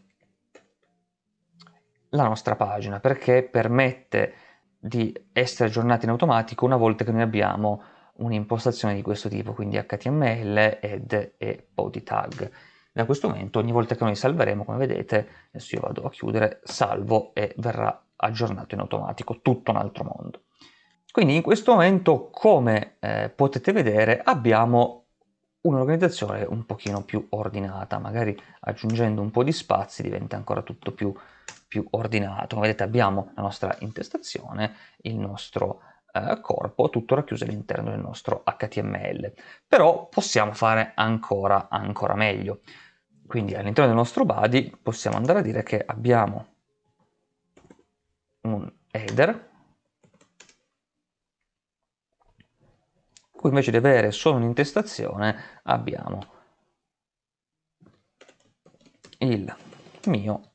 la nostra pagina perché permette di essere aggiornati in automatico una volta che noi abbiamo un'impostazione di questo tipo, quindi HTML, ed e body tag. Da questo momento ogni volta che noi salveremo, come vedete, adesso io vado a chiudere, salvo e verrà aggiornato in automatico, tutto un altro mondo. Quindi in questo momento, come eh, potete vedere, abbiamo un'organizzazione un pochino più ordinata, magari aggiungendo un po' di spazi diventa ancora tutto più più ordinato. Come vedete abbiamo la nostra intestazione, il nostro eh, corpo, tutto racchiuso all'interno del nostro HTML. Però possiamo fare ancora, ancora meglio. Quindi all'interno del nostro body possiamo andare a dire che abbiamo un header Qui invece di avere solo un'intestazione abbiamo il mio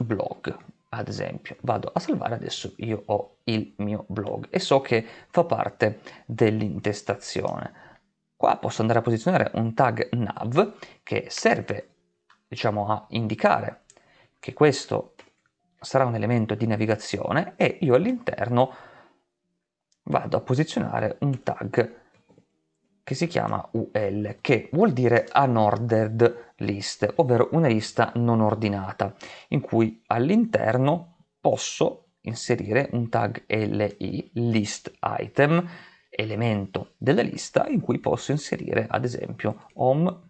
blog. Ad esempio vado a salvare adesso io ho il mio blog e so che fa parte dell'intestazione. Qua posso andare a posizionare un tag nav che serve diciamo a indicare che questo sarà un elemento di navigazione e io all'interno vado a posizionare un tag che si chiama UL, che vuol dire unordered list, ovvero una lista non ordinata, in cui all'interno posso inserire un tag LI, list item, elemento della lista, in cui posso inserire ad esempio home,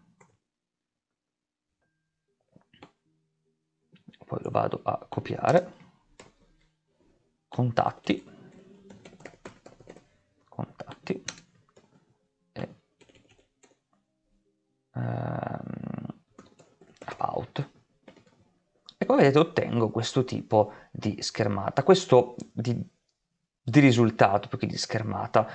poi lo vado a copiare, contatti, contatti, ehm, out e come vedete ottengo questo tipo di schermata questo di, di risultato più che di schermata.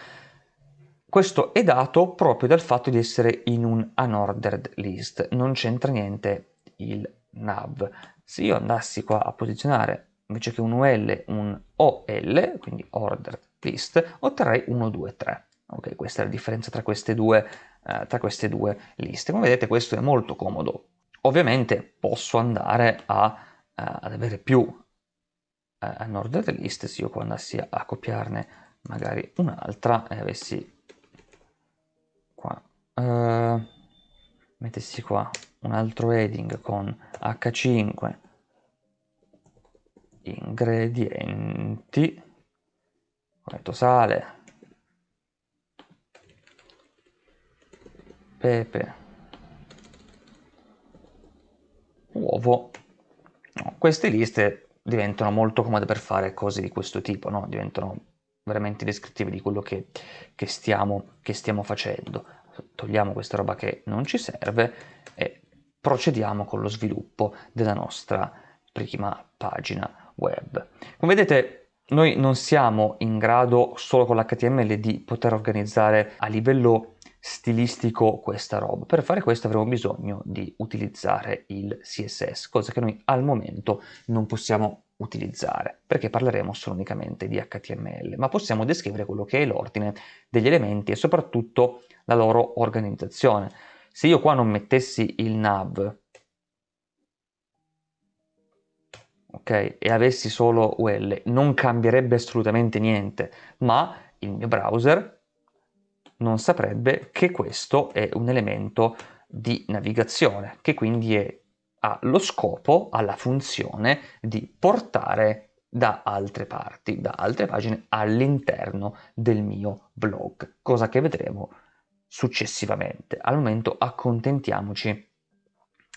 Questo è dato proprio dal fatto di essere in un unordered list non c'entra niente il nav se io andassi qua a posizionare invece che un UL un OL quindi ordered list otterrei 1 2 3 ok questa è la differenza tra queste due eh, tra queste due liste. Come vedete questo è molto comodo. Ovviamente posso andare a, eh, ad avere più eh, ordered list se io qua andassi a, a copiarne magari un'altra e avessi qua eh, mettessi qua un altro heading con H5 ingredienti metto sale pepe, uovo. No, queste liste diventano molto comode per fare cose di questo tipo, no? diventano veramente descrittive di quello che, che, stiamo, che stiamo facendo. Togliamo questa roba che non ci serve e procediamo con lo sviluppo della nostra prima pagina web. Come vedete noi non siamo in grado solo con l'HTML di poter organizzare a livello stilistico questa roba. Per fare questo avremo bisogno di utilizzare il CSS, cosa che noi al momento non possiamo utilizzare, perché parleremo solo unicamente di HTML, ma possiamo descrivere quello che è l'ordine degli elementi e soprattutto la loro organizzazione. Se io qua non mettessi il nav, ok, e avessi solo UL, non cambierebbe assolutamente niente, ma il mio browser non saprebbe che questo è un elemento di navigazione, che quindi è, ha lo scopo, ha la funzione di portare da altre parti, da altre pagine all'interno del mio blog, cosa che vedremo successivamente. Al momento accontentiamoci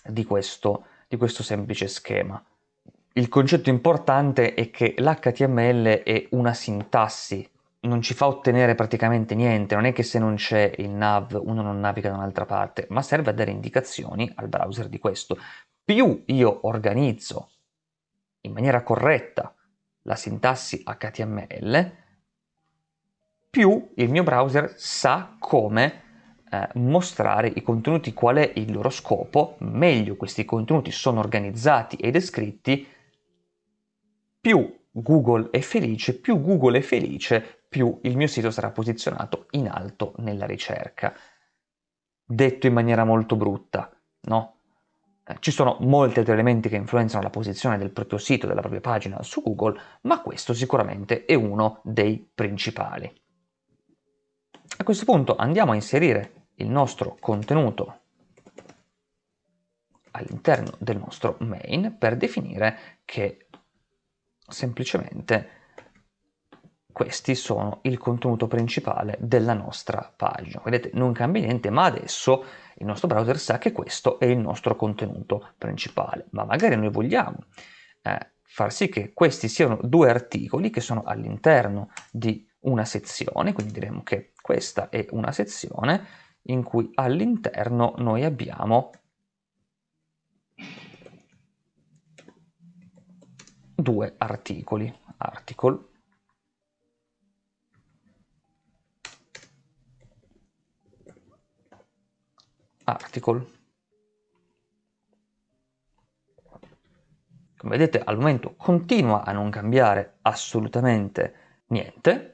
di questo, di questo semplice schema. Il concetto importante è che l'HTML è una sintassi non ci fa ottenere praticamente niente, non è che se non c'è il nav uno non naviga da un'altra parte, ma serve a dare indicazioni al browser di questo. Più io organizzo in maniera corretta la sintassi HTML, più il mio browser sa come eh, mostrare i contenuti, qual è il loro scopo, meglio questi contenuti sono organizzati e descritti, più Google è felice, più Google è felice, più il mio sito sarà posizionato in alto nella ricerca. Detto in maniera molto brutta, no? Eh, ci sono molti altri elementi che influenzano la posizione del proprio sito, della propria pagina su Google, ma questo sicuramente è uno dei principali. A questo punto andiamo a inserire il nostro contenuto all'interno del nostro main per definire che semplicemente questi sono il contenuto principale della nostra pagina. Vedete, non cambia niente, ma adesso il nostro browser sa che questo è il nostro contenuto principale. Ma magari noi vogliamo eh, far sì che questi siano due articoli che sono all'interno di una sezione, quindi diremo che questa è una sezione in cui all'interno noi abbiamo due articoli, article. Article. Come vedete al momento continua a non cambiare assolutamente niente,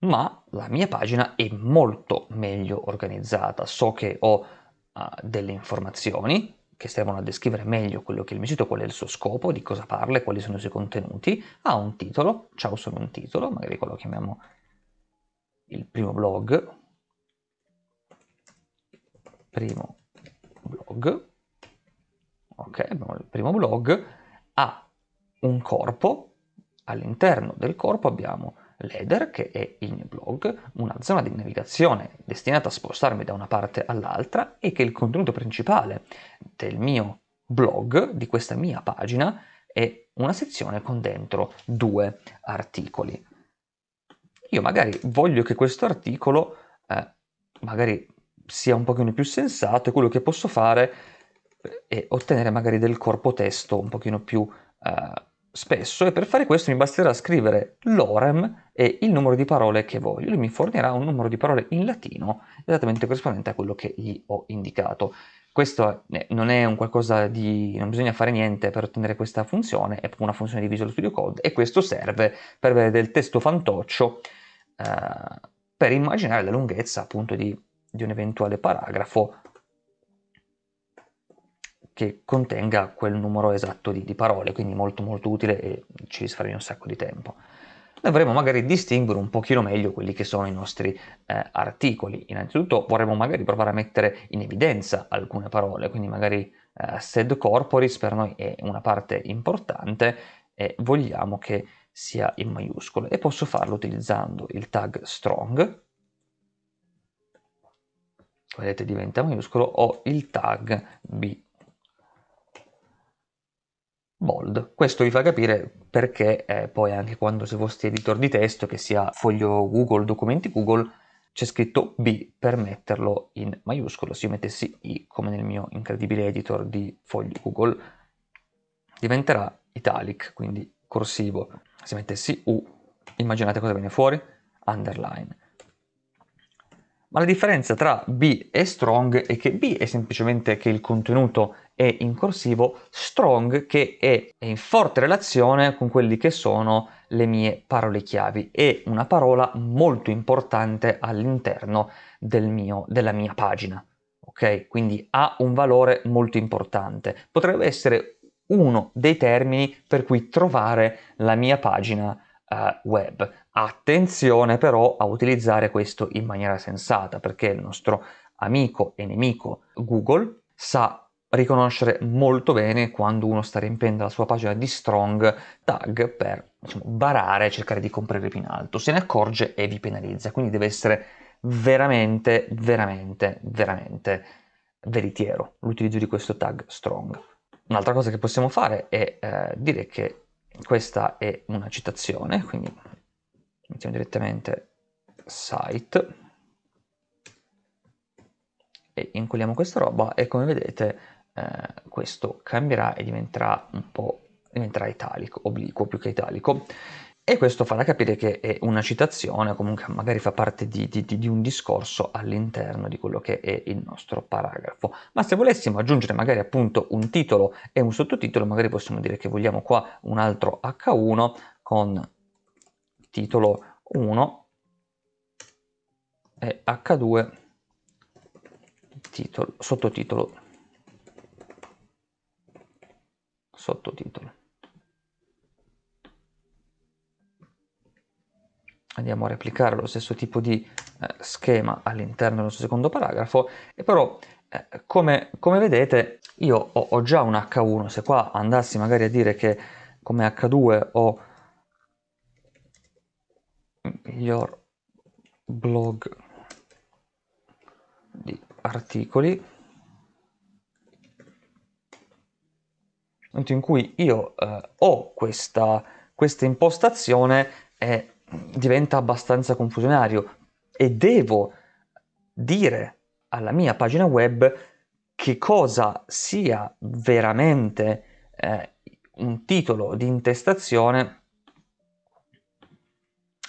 ma la mia pagina è molto meglio organizzata. So che ho uh, delle informazioni che servono a descrivere meglio quello che è il mio sito, qual è il suo scopo, di cosa parla e quali sono i suoi contenuti. Ha un titolo, ciao sono un titolo, magari quello chiamiamo il primo blog, primo blog, ok, abbiamo il primo blog, ha un corpo, all'interno del corpo abbiamo l'header che è il blog, una zona di navigazione destinata a spostarmi da una parte all'altra e che il contenuto principale del mio blog, di questa mia pagina, è una sezione con dentro due articoli. Io magari voglio che questo articolo eh, magari sia un pochino più sensato e quello che posso fare è ottenere magari del corpo testo un pochino più eh, spesso e per fare questo mi basterà scrivere l'orem e il numero di parole che voglio. Lui mi fornirà un numero di parole in latino esattamente corrispondente a quello che gli ho indicato. Questo non è un qualcosa di... non bisogna fare niente per ottenere questa funzione, è una funzione di Visual Studio Code e questo serve per avere del testo fantoccio eh, per immaginare la lunghezza appunto di, di un eventuale paragrafo che contenga quel numero esatto di, di, parole, quindi molto molto utile e ci risparmia un sacco di tempo. Dovremo magari distinguere un pochino meglio quelli che sono i nostri eh, articoli. Innanzitutto vorremmo magari provare a mettere in evidenza alcune parole, quindi magari eh, sed corporis per noi è una parte importante e vogliamo che sia in maiuscolo e posso farlo utilizzando il tag strong vedete diventa maiuscolo o il tag b bold. Questo vi fa capire perché eh, poi anche quando sui vostri editor di testo, che sia foglio Google, documenti Google, c'è scritto B per metterlo in maiuscolo. Se io mettessi I, come nel mio incredibile editor di fogli Google, diventerà italic, quindi corsivo. Se mettessi U, immaginate cosa viene fuori? Underline. Ma la differenza tra B e strong è che B è semplicemente che il contenuto è in corsivo, strong che è in forte relazione con quelli che sono le mie parole chiavi. È una parola molto importante all'interno del della mia pagina. Ok? Quindi ha un valore molto importante. Potrebbe essere uno dei termini per cui trovare la mia pagina uh, web. Attenzione però a utilizzare questo in maniera sensata perché il nostro amico e nemico Google sa riconoscere molto bene quando uno sta riempiendo la sua pagina di strong tag per diciamo, barare, cercare di comprare più in alto. Se ne accorge e vi penalizza, quindi deve essere veramente, veramente, veramente veritiero l'utilizzo di questo tag strong. Un'altra cosa che possiamo fare è eh, dire che questa è una citazione, quindi mettiamo direttamente site. E incolliamo questa roba e come vedete eh, questo cambierà e diventerà un po' diventerà italico, obliquo più che italico e questo farà capire che è una citazione, comunque magari fa parte di, di, di, un discorso all'interno di quello che è il nostro paragrafo. Ma se volessimo aggiungere magari appunto un titolo e un sottotitolo, magari possiamo dire che vogliamo qua un altro H1 con titolo 1 e H2 titolo, sottotitolo sottotitolo andiamo a replicare lo stesso tipo di eh, schema all'interno del nostro secondo paragrafo. E però eh, come, come, vedete io ho, ho, già un H1 se qua andassi magari a dire che come H2 ho your blog di articoli in cui io eh, ho questa, questa impostazione e diventa abbastanza confusionario e devo dire alla mia pagina web che cosa sia veramente eh, un titolo di intestazione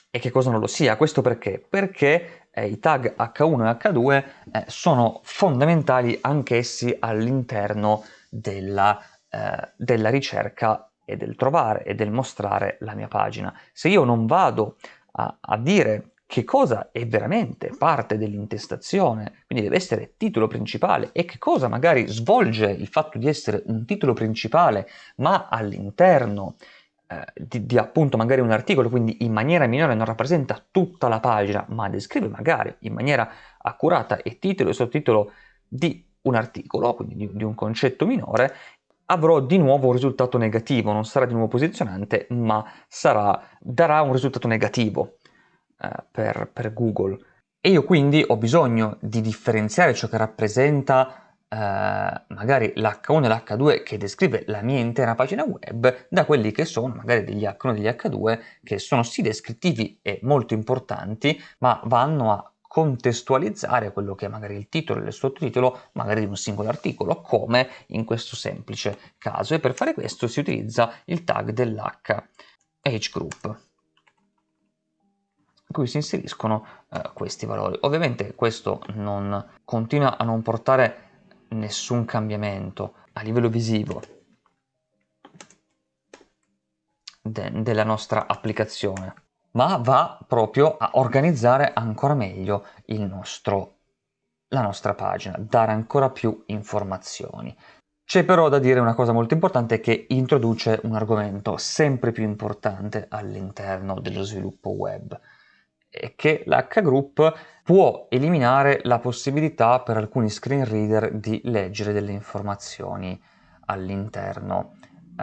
e che cosa non lo sia. Questo perché? Perché eh, i tag H1 e H2 eh, sono fondamentali anch'essi all'interno della, eh, della ricerca e del trovare e del mostrare la mia pagina. Se io non vado a, a dire che cosa è veramente parte dell'intestazione, quindi deve essere titolo principale e che cosa magari svolge il fatto di essere un titolo principale, ma all'interno eh, di, di, appunto magari un articolo, quindi in maniera minore non rappresenta tutta la pagina, ma descrive magari in maniera accurata e titolo e sottotitolo di un articolo, quindi di, di un concetto minore, avrò di nuovo un risultato negativo, non sarà di nuovo posizionante, ma sarà, darà un risultato negativo eh, per, per Google. E io quindi ho bisogno di differenziare ciò che rappresenta eh, magari l'H1 e l'H2 che descrive la mia intera pagina web da quelli che sono magari degli H1 e degli H2 che sono sì descrittivi e molto importanti ma vanno a contestualizzare quello che è magari il titolo e il sottotitolo magari di un singolo articolo come in questo semplice caso e per fare questo si utilizza il tag dell'H Age Group in cui si inseriscono eh, questi valori. Ovviamente questo non continua a non portare nessun cambiamento a livello visivo de della nostra applicazione, ma va proprio a organizzare ancora meglio nostro, la nostra pagina, dare ancora più informazioni. C'è però da dire una cosa molto importante che introduce un argomento sempre più importante all'interno dello sviluppo web, è che l'H-Group può eliminare la possibilità per alcuni screen reader di leggere delle informazioni all'interno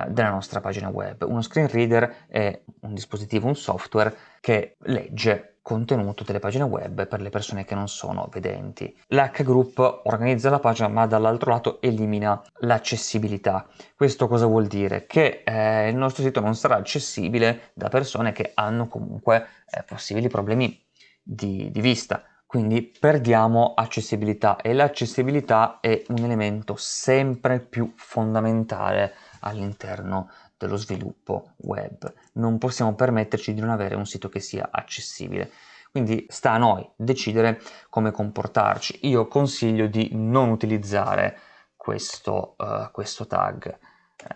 della nostra pagina web. Uno screen reader è un dispositivo, un software che legge contenuto delle pagine web per le persone che non sono vedenti. L'H-Group organizza la pagina ma dall'altro lato elimina l'accessibilità. Questo cosa vuol dire? Che eh, il nostro sito non sarà accessibile da persone che hanno comunque eh, possibili problemi di, di vista. Quindi perdiamo accessibilità e l'accessibilità è un elemento sempre più fondamentale all'interno dello sviluppo web. Non possiamo permetterci di non avere un sito che sia accessibile. Quindi sta a noi decidere come comportarci. Io consiglio di non utilizzare questo, uh, questo tag.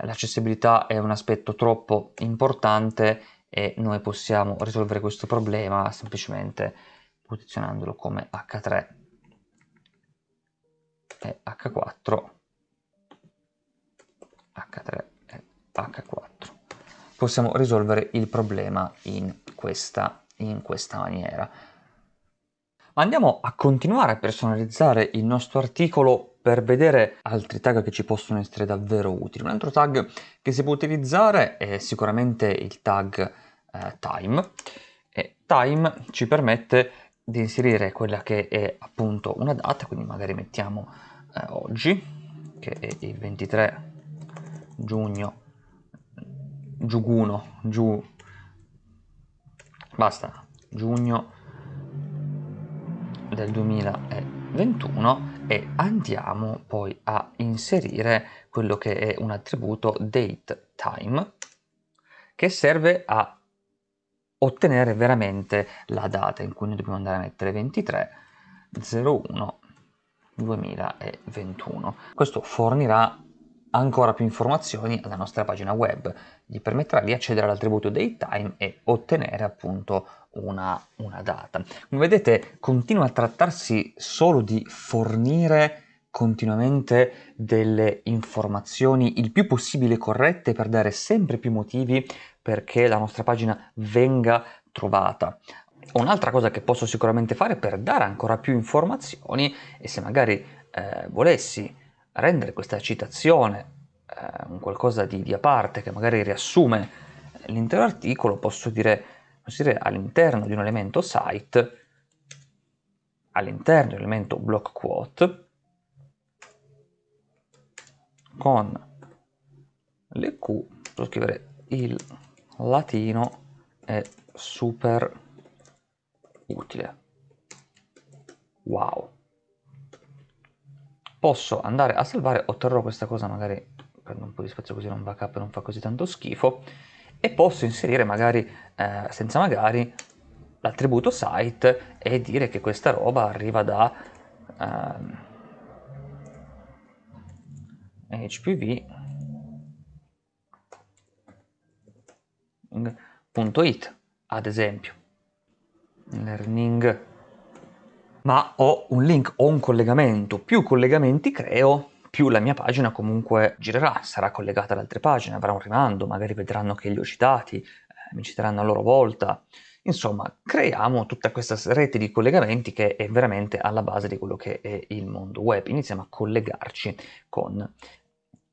L'accessibilità è un aspetto troppo importante e noi possiamo risolvere questo problema semplicemente posizionandolo come H3 e H4 H3 e H4 possiamo risolvere il problema in questa, in questa maniera. Ma andiamo a continuare a personalizzare il nostro articolo per vedere altri tag che ci possono essere davvero utili. Un altro tag che si può utilizzare è sicuramente il tag eh, time. E time ci permette di inserire quella che è appunto una data, quindi magari mettiamo eh, oggi che è il 23 giugno. Giuguno giù. Basta. Giugno del 2021 e andiamo poi a inserire quello che è un attributo date time che serve a ottenere veramente la data in cui noi dobbiamo andare a mettere 23 01 2021 questo fornirà ancora più informazioni alla nostra pagina web gli permetterà di accedere all'attributo datetime e ottenere appunto una, una data. Come vedete continua a trattarsi solo di fornire continuamente delle informazioni il più possibile corrette per dare sempre più motivi perché la nostra pagina venga trovata. Un'altra cosa che posso sicuramente fare per dare ancora più informazioni e se magari eh, volessi rendere questa citazione eh, qualcosa di, di a parte che magari riassume l'intero articolo, posso dire, posso dire all'interno di un elemento site, all'interno di un elemento block quote, con le Q, posso scrivere il latino è super utile. Wow! Posso andare a salvare, otterrò questa cosa magari prendo un po' di spazio così non backup non fa così tanto schifo e posso inserire magari, eh, senza magari, l'attributo site e dire che questa roba arriva da ehm, hpv.it ad esempio. Learning ma ho un link o un collegamento più collegamenti creo più la mia pagina comunque girerà, sarà collegata ad altre pagine, avrà un rimando, magari vedranno che li ho citati, eh, mi citeranno a loro volta. Insomma, creiamo tutta questa rete di collegamenti che è veramente alla base di quello che è il mondo web. Iniziamo a collegarci con,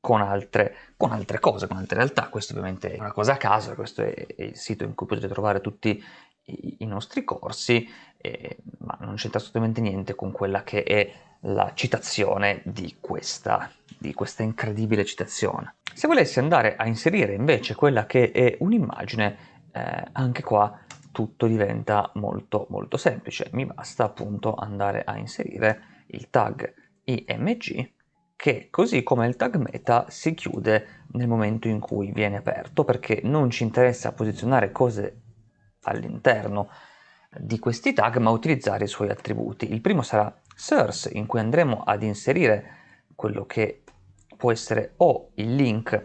con, altre, con altre, cose, con altre realtà. Questo ovviamente è una cosa a caso, questo è, è il sito in cui potete trovare tutti i, i nostri corsi, eh, ma non c'entra assolutamente niente con quella che è la citazione di questa, di questa incredibile citazione. Se volessi andare a inserire invece quella che è un'immagine, eh, anche qua tutto diventa molto molto semplice. Mi basta appunto andare a inserire il tag img che così come il tag meta si chiude nel momento in cui viene aperto perché non ci interessa posizionare cose all'interno di questi tag ma utilizzare i suoi attributi. Il primo sarà source in cui andremo ad inserire quello che può essere o il link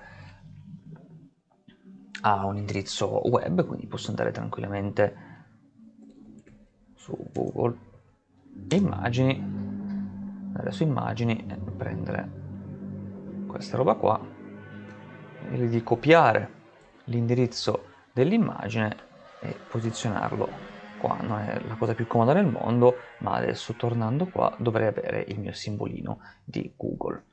a un indirizzo web, quindi posso andare tranquillamente su Google. Immagini, andare su immagini e prendere questa roba qua. E di copiare l'indirizzo dell'immagine e posizionarlo qua non è la cosa più comoda del mondo, ma adesso tornando qua dovrei avere il mio simbolino di Google.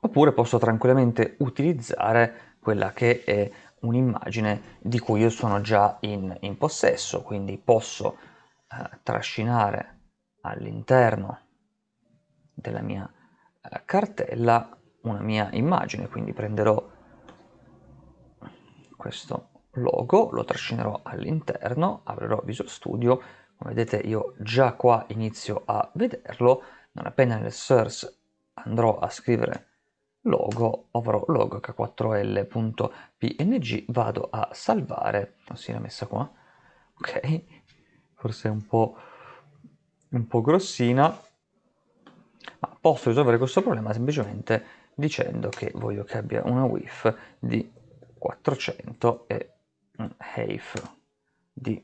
Oppure posso tranquillamente utilizzare quella che è un'immagine di cui io sono già in, in possesso, quindi posso eh, trascinare all'interno della mia eh, cartella una mia immagine, quindi prenderò questo logo, lo trascinerò all'interno, aprirò Visual Studio, come vedete io già qua inizio a vederlo, non appena nel search andrò a scrivere logo, avrò logo h4l.png, vado a salvare, non si è messa qua, ok, forse è un po', un po' grossina, ma posso risolvere questo problema semplicemente dicendo che voglio che abbia una width di 400 e Hafe di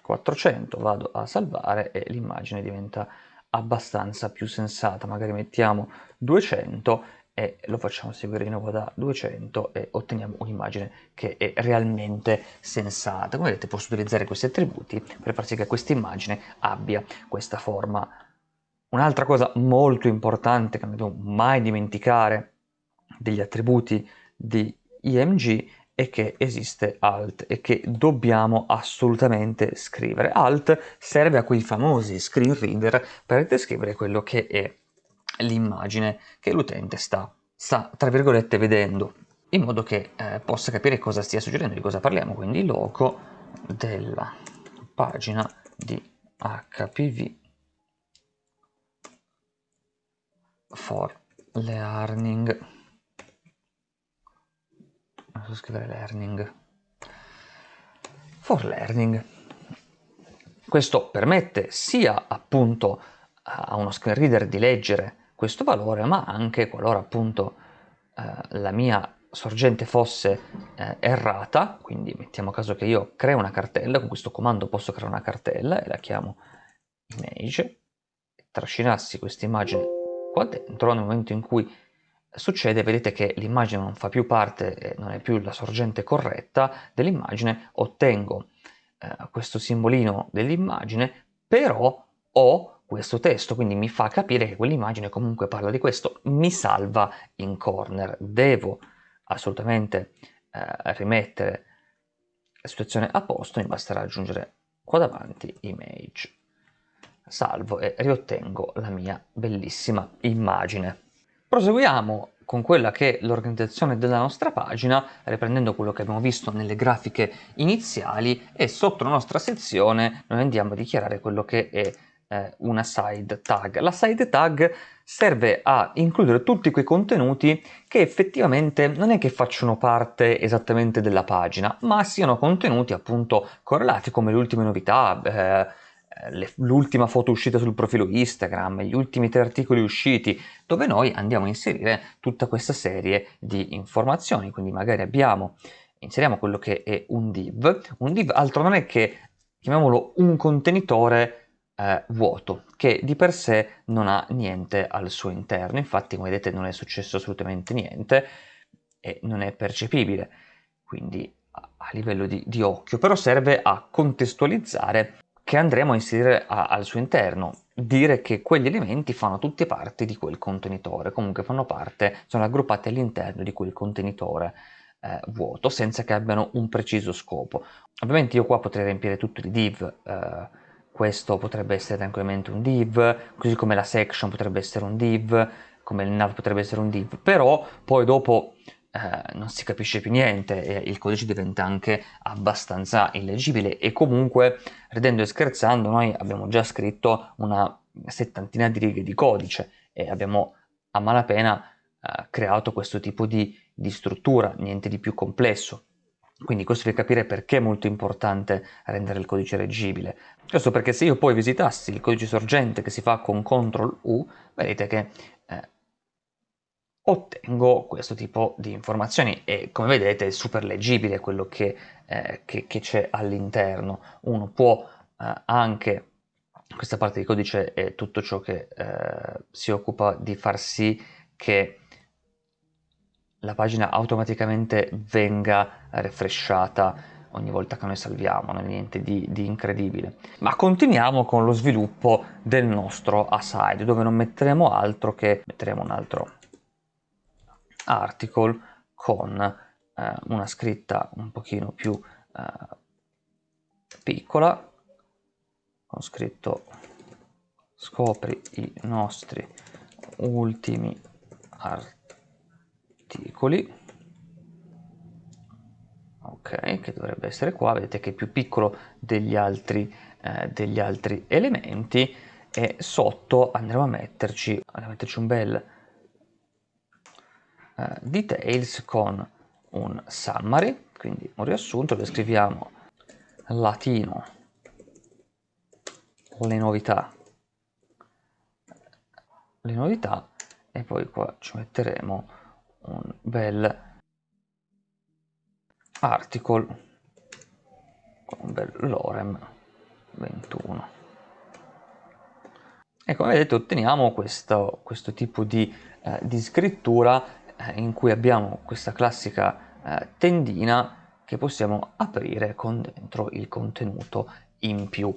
400 vado a salvare e l'immagine diventa abbastanza più sensata. Magari mettiamo 200 e lo facciamo seguire di nuovo da 200 e otteniamo un'immagine che è realmente sensata. Come vedete posso utilizzare questi attributi per far sì che questa immagine abbia questa forma. Un'altra cosa molto importante che non devo mai dimenticare degli attributi di IMG e che esiste alt e che dobbiamo assolutamente scrivere. Alt serve a quei famosi screen reader per descrivere quello che è l'immagine che l'utente sta, sta, tra virgolette, vedendo, in modo che eh, possa capire cosa stia succedendo, di cosa parliamo. Quindi logo della pagina di HPV for learning posso scrivere learning. For learning. Questo permette sia appunto a uno screen reader di leggere questo valore ma anche qualora appunto eh, la mia sorgente fosse eh, errata quindi mettiamo caso che io creo una cartella con questo comando posso creare una cartella e la chiamo image trascinassi questa immagine qua dentro nel momento in cui succede, vedete che l'immagine non fa più parte, non è più la sorgente corretta dell'immagine, ottengo eh, questo simbolino dell'immagine, però ho questo testo, quindi mi fa capire che quell'immagine comunque parla di questo, mi salva in corner, devo assolutamente eh, rimettere la situazione a posto, mi basterà aggiungere qua davanti image, salvo e riottengo la mia bellissima immagine. Proseguiamo con quella che è l'organizzazione della nostra pagina, riprendendo quello che abbiamo visto nelle grafiche iniziali e sotto la nostra sezione noi andiamo a dichiarare quello che è eh, una side tag. La side tag serve a includere tutti quei contenuti che effettivamente non è che facciano parte esattamente della pagina, ma siano contenuti appunto correlati come le ultime novità, eh, l'ultima foto uscita sul profilo Instagram, gli ultimi tre articoli usciti, dove noi andiamo a inserire tutta questa serie di informazioni. Quindi magari abbiamo, inseriamo quello che è un div. Un div altro non è che, chiamiamolo un contenitore eh, vuoto, che di per sé non ha niente al suo interno. Infatti, come vedete, non è successo assolutamente niente e non è percepibile. Quindi a livello di, di occhio, però serve a contestualizzare che andremo a inserire a, al suo interno. Dire che quegli elementi fanno tutte parte di quel contenitore, comunque fanno parte, sono raggruppati all'interno di quel contenitore eh, vuoto, senza che abbiano un preciso scopo. Ovviamente io qua potrei riempire tutto di div, eh, questo potrebbe essere tranquillamente un div, così come la section potrebbe essere un div, come il nav potrebbe essere un div, però poi dopo eh, non si capisce più niente e il codice diventa anche abbastanza illeggibile e comunque ridendo e scherzando noi abbiamo già scritto una settantina di righe di codice e abbiamo a malapena eh, creato questo tipo di, di struttura, niente di più complesso. Quindi questo deve capire perché è molto importante rendere il codice leggibile. Questo perché se io poi visitassi il codice sorgente che si fa con CTRL U, vedete che ottengo questo tipo di informazioni e come vedete è super leggibile quello che, eh, c'è all'interno. Uno può eh, anche, questa parte di codice è tutto ciò che eh, si occupa di far sì che la pagina automaticamente venga refreshata ogni volta che noi salviamo, non è niente di, di, incredibile. Ma continuiamo con lo sviluppo del nostro aside, dove non metteremo altro che metteremo un altro article con eh, una scritta un pochino più eh, piccola. Con scritto scopri i nostri ultimi articoli. Ok che dovrebbe essere qua. Vedete che è più piccolo degli altri eh, degli altri elementi. E sotto andremo a metterci, a metterci un bel eh, details con un summary, quindi un riassunto, dove scriviamo latino le novità, le novità e poi qua ci metteremo un bel article con un bel lorem 21 e come vedete otteniamo questo, questo tipo di, eh, di scrittura in cui abbiamo questa classica eh, tendina che possiamo aprire con dentro il contenuto in più.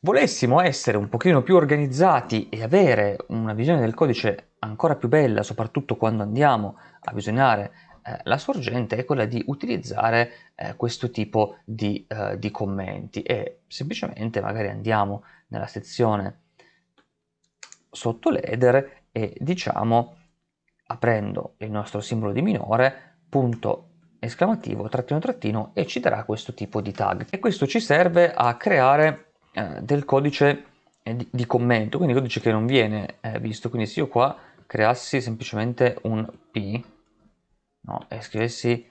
Volessimo essere un pochino più organizzati e avere una visione del codice ancora più bella, soprattutto quando andiamo a visionare eh, la sorgente, è quella di utilizzare eh, questo tipo di, eh, di commenti e semplicemente magari andiamo nella sezione sotto l'header e diciamo aprendo il nostro simbolo di minore, punto esclamativo, trattino trattino e ci darà questo tipo di tag. E questo ci serve a creare eh, del codice eh, di, di, commento, quindi codice che non viene eh, visto. Quindi se io qua creassi semplicemente un P no, e scrivessi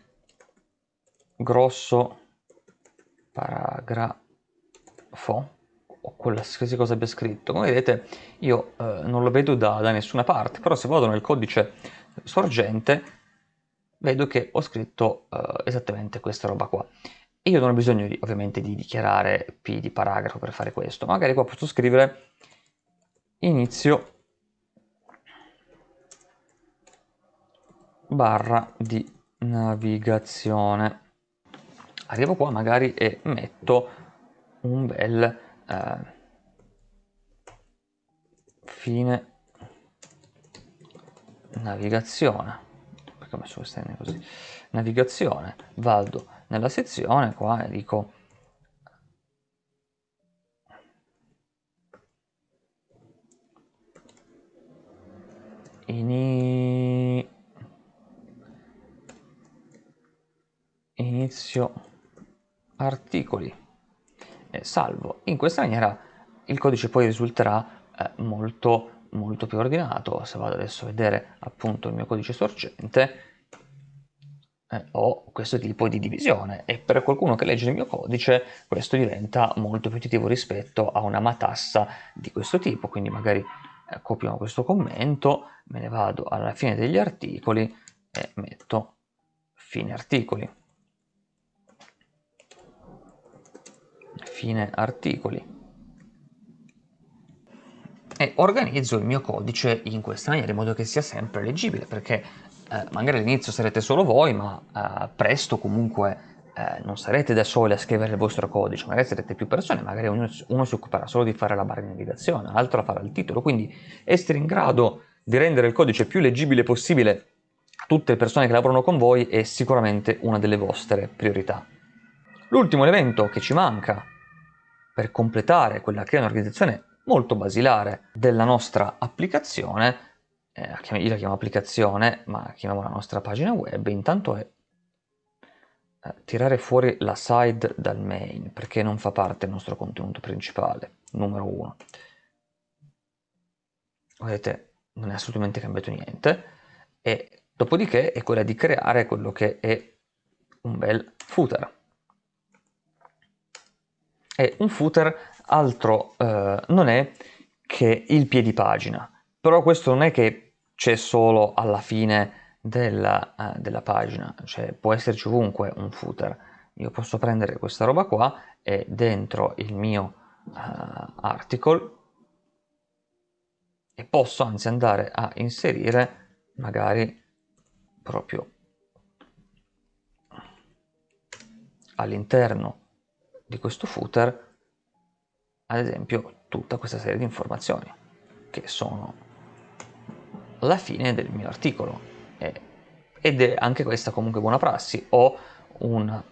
grosso paragrafo o qualsiasi cosa abbia scritto. Come vedete io eh, non lo vedo da, da, nessuna parte, però se vado nel codice sorgente vedo che ho scritto eh, esattamente questa roba qua. E io non ho bisogno di, ovviamente di dichiarare P di paragrafo per fare questo, magari qua posso scrivere inizio barra di navigazione. Arrivo qua magari e metto un bel eh, fine. Navigazione. Perché ho messo questa N così? Navigazione. Vado nella sezione qua e dico ini inizio articoli salvo. In questa maniera il codice poi risulterà eh, molto molto più ordinato. Se vado adesso a vedere appunto il mio codice sorgente eh, ho questo tipo di divisione. E per qualcuno che legge il mio codice questo diventa molto più intuitivo rispetto a una matassa di questo tipo. Quindi magari eh, copio questo commento me ne vado alla fine degli articoli e metto fine articoli fine articoli e organizzo il mio codice in questa maniera in modo che sia sempre leggibile perché eh, magari all'inizio sarete solo voi ma eh, presto comunque eh, non sarete da soli a scrivere il vostro codice, magari sarete più persone, magari uno, uno si occuperà solo di fare la barra di navigazione, l'altro farà il titolo, quindi essere in grado di rendere il codice più leggibile possibile a tutte le persone che lavorano con voi è sicuramente una delle vostre priorità. L'ultimo elemento che ci manca per completare quella che è un'organizzazione molto basilare della nostra applicazione, eh, io la chiamo applicazione, ma chiamiamola nostra pagina web, intanto è eh, tirare fuori la side dal main, perché non fa parte del nostro contenuto principale, numero uno. Vedete, non è assolutamente cambiato niente, e dopodiché è quella di creare quello che è un bel footer. E un footer altro eh, non è che il piedipagina. Però questo non è che c'è solo alla fine della, uh, della, pagina, cioè può esserci ovunque un footer. Io posso prendere questa roba qua e dentro il mio uh, article e posso anzi andare a inserire magari proprio all'interno di questo footer ad esempio tutta questa serie di informazioni che sono alla fine del mio articolo. Ed è anche questa comunque buona prassi ho un,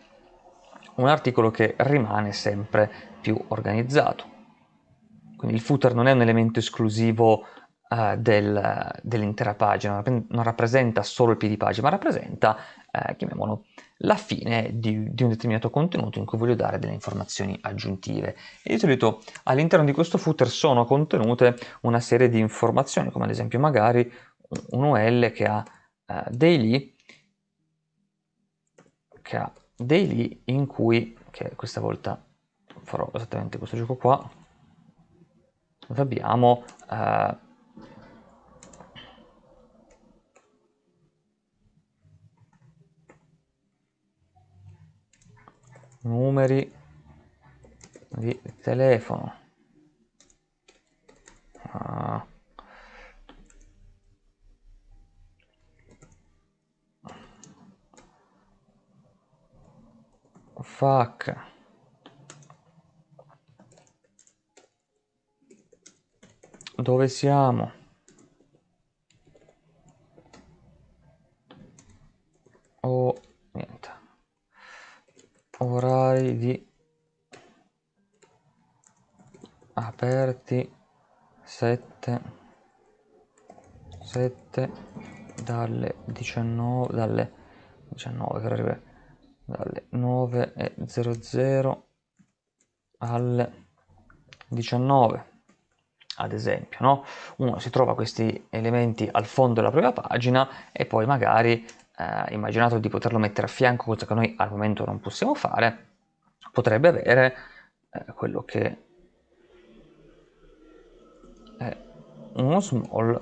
un articolo che rimane sempre più organizzato. Quindi il footer non è un elemento esclusivo uh, del, dell'intera pagina non rappresenta solo il piedi pagina ma rappresenta uh, chiamiamolo la fine di, di, un determinato contenuto in cui voglio dare delle informazioni aggiuntive. E di solito all'interno di questo footer sono contenute una serie di informazioni, come ad esempio magari un UL che ha uh, dei che ha dei in cui, che questa volta farò esattamente questo gioco qua, dove abbiamo uh, numeri di telefono. Ah. FAC dove siamo? O niente orari di aperti 7 7 dalle 19 dalle 19 per arrivare dalle 9.00 alle 19 ad esempio no? uno si trova questi elementi al fondo della propria pagina e poi magari eh, immaginato di poterlo mettere a fianco, cosa che noi al momento non possiamo fare, potrebbe avere eh, quello che è uno small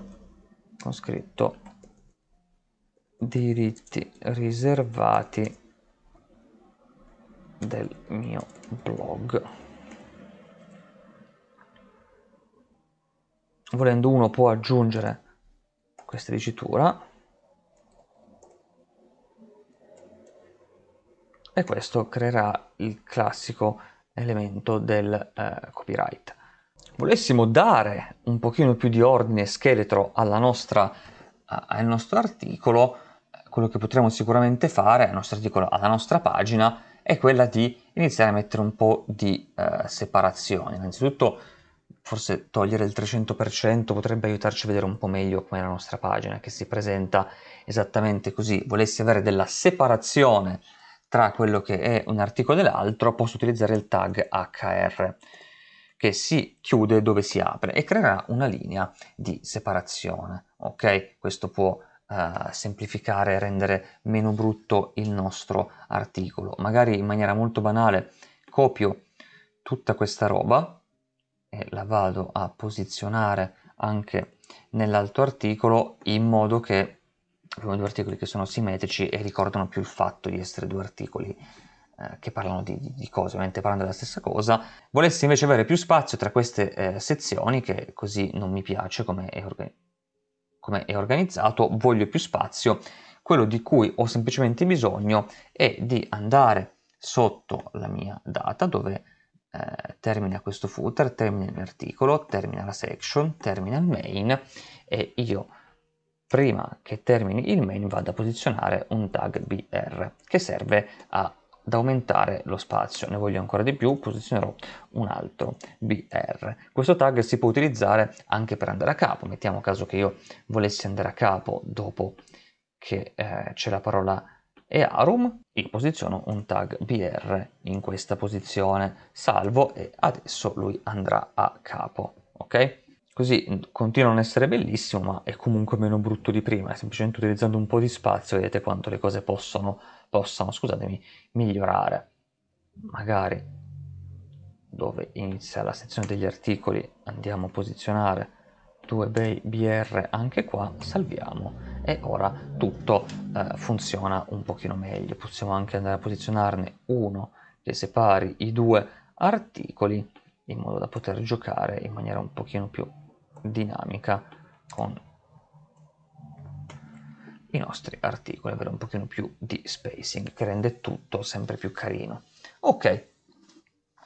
con scritto diritti riservati del mio blog. Volendo uno può aggiungere questa dicitura e questo creerà il classico elemento del eh, copyright. Volessimo dare un pochino più di ordine scheletro nostra, al nostro articolo, quello che potremmo sicuramente fare al nostro articolo, alla nostra pagina, è quella di iniziare a mettere un po' di eh, separazione. Innanzitutto forse togliere il 300% potrebbe aiutarci a vedere un po' meglio come la nostra pagina, che si presenta esattamente così. Volessi avere della separazione tra quello che è un articolo e l'altro, posso utilizzare il tag hr, che si chiude dove si apre e creerà una linea di separazione. Ok? Questo può uh, semplificare e rendere meno brutto il nostro articolo. Magari in maniera molto banale copio tutta questa roba e la vado a posizionare anche nell'altro articolo in modo che abbiamo due articoli che sono simmetrici e ricordano più il fatto di essere due articoli eh, che parlano di, di, cose, ovviamente parlando della stessa cosa. Volessi invece avere più spazio tra queste eh, sezioni, che così non mi piace come è, orga come è organizzato, voglio più spazio. Quello di cui ho semplicemente bisogno è di andare sotto la mia data, dove eh, termina questo footer, termina il mio articolo, termina la section, termina il main e io prima che termini il main vado a posizionare un tag BR che serve ad aumentare lo spazio, ne voglio ancora di più, posizionerò un altro BR. Questo tag si può utilizzare anche per andare a capo, mettiamo caso che io volessi andare a capo dopo che eh, c'è la parola earum, io posiziono un tag BR in questa posizione, salvo e adesso lui andrà a capo, ok? Così continua a non essere bellissimo, ma è comunque meno brutto di prima, semplicemente utilizzando un po' di spazio vedete quanto le cose possono possano, scusatemi, migliorare. Magari dove inizia la sezione degli articoli andiamo a posizionare due BR anche qua, salviamo e ora tutto eh, funziona un pochino meglio. Possiamo anche andare a posizionarne uno che separi i due articoli in modo da poter giocare in maniera un pochino più dinamica con i nostri articoli, avere un pochino più di spacing che rende tutto sempre più carino. Ok,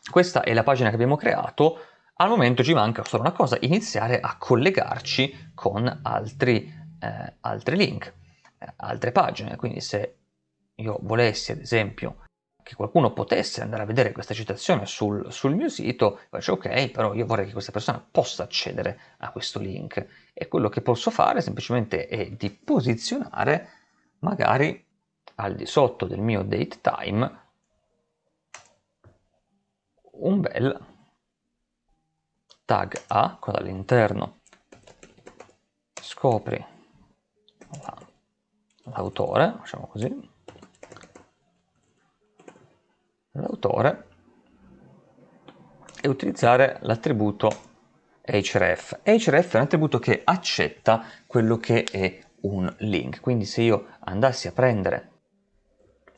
questa è la pagina che abbiamo creato, al momento ci manca solo una cosa, iniziare a collegarci con altri, eh, altri link, eh, altre pagine, quindi se io volessi ad esempio che qualcuno potesse andare a vedere questa citazione sul, sul mio sito, faccio ok, però io vorrei che questa persona possa accedere a questo link. E quello che posso fare semplicemente è di posizionare magari al di sotto del mio date time un bel tag A con all'interno scopri l'autore, facciamo così, l'autore e utilizzare l'attributo href. href è un attributo che accetta quello che è un link, quindi se io andassi a prendere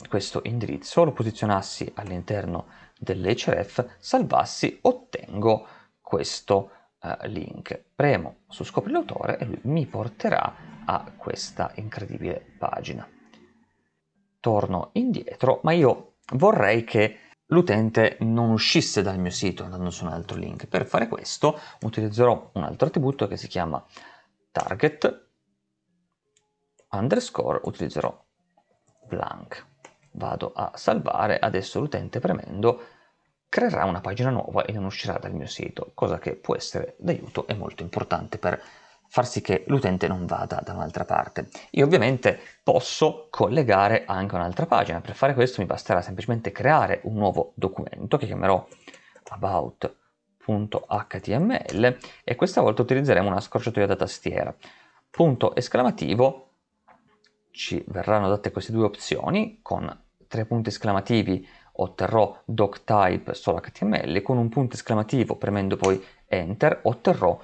questo indirizzo, lo posizionassi all'interno dell'href, salvassi, ottengo questo uh, link. Premo su scopri l'autore e lui mi porterà a questa incredibile pagina. Torno indietro, ma io vorrei che l'utente non uscisse dal mio sito andando su un altro link. Per fare questo utilizzerò un altro attributo che si chiama target underscore, utilizzerò blank. Vado a salvare, adesso l'utente premendo creerà una pagina nuova e non uscirà dal mio sito, cosa che può essere d'aiuto e molto importante per far sì che l'utente non vada da un'altra parte. Io ovviamente posso collegare anche un'altra pagina, per fare questo mi basterà semplicemente creare un nuovo documento che chiamerò about.html e questa volta utilizzeremo una scorciatoia da tastiera. Punto esclamativo, ci verranno date queste due opzioni, con tre punti esclamativi otterrò doctype solo HTML, con un punto esclamativo premendo poi enter otterrò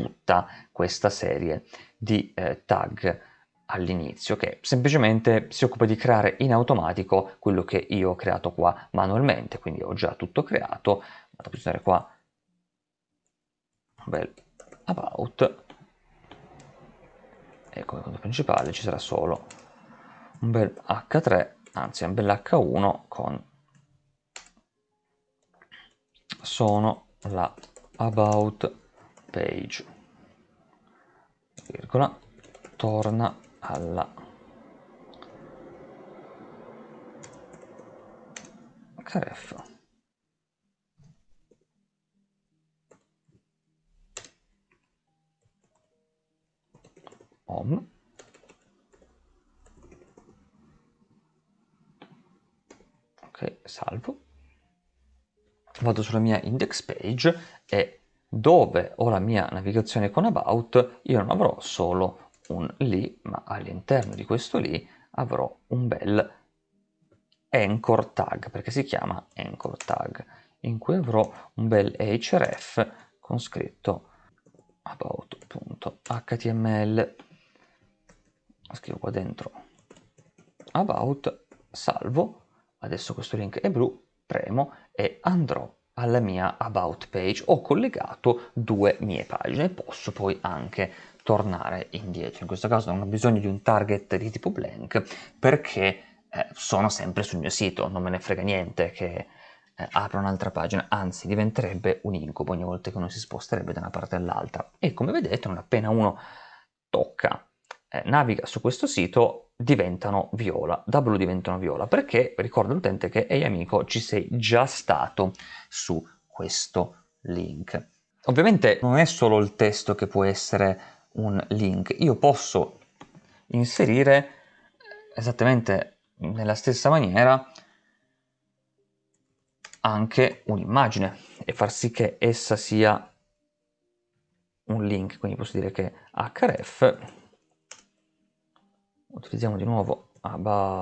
tutta questa serie di eh, tag all'inizio che semplicemente si occupa di creare in automatico quello che io ho creato qua manualmente quindi ho già tutto creato. Vado a posizionare qua. Bel about. E come conto principale ci sarà solo un bel h3 anzi un bel h1 con sono la about page. Virgola torna alla caref home ok salvo. Vado sulla mia index page e dove ho la mia navigazione con about, io non avrò solo un lì, ma all'interno di questo lì avrò un bel anchor tag, perché si chiama anchor tag, in cui avrò un bel href con scritto about.html. Scrivo qua dentro. About, salvo, adesso questo link è blu, premo e andrò alla mia about page. Ho collegato due mie pagine, posso poi anche tornare indietro. In questo caso non ho bisogno di un target di tipo blank perché eh, sono sempre sul mio sito, non me ne frega niente che eh, apra un'altra pagina, anzi diventerebbe un incubo ogni volta che uno si sposterebbe da una parte all'altra. E come vedete non appena uno tocca, eh, naviga su questo sito, diventano viola, da blu diventano viola, perché ricordo all'utente che ehi amico ci sei già stato su questo link. Ovviamente non è solo il testo che può essere un link, io posso inserire esattamente nella stessa maniera anche un'immagine e far sì che essa sia un link, quindi posso dire che href, utilizziamo di nuovo about.html,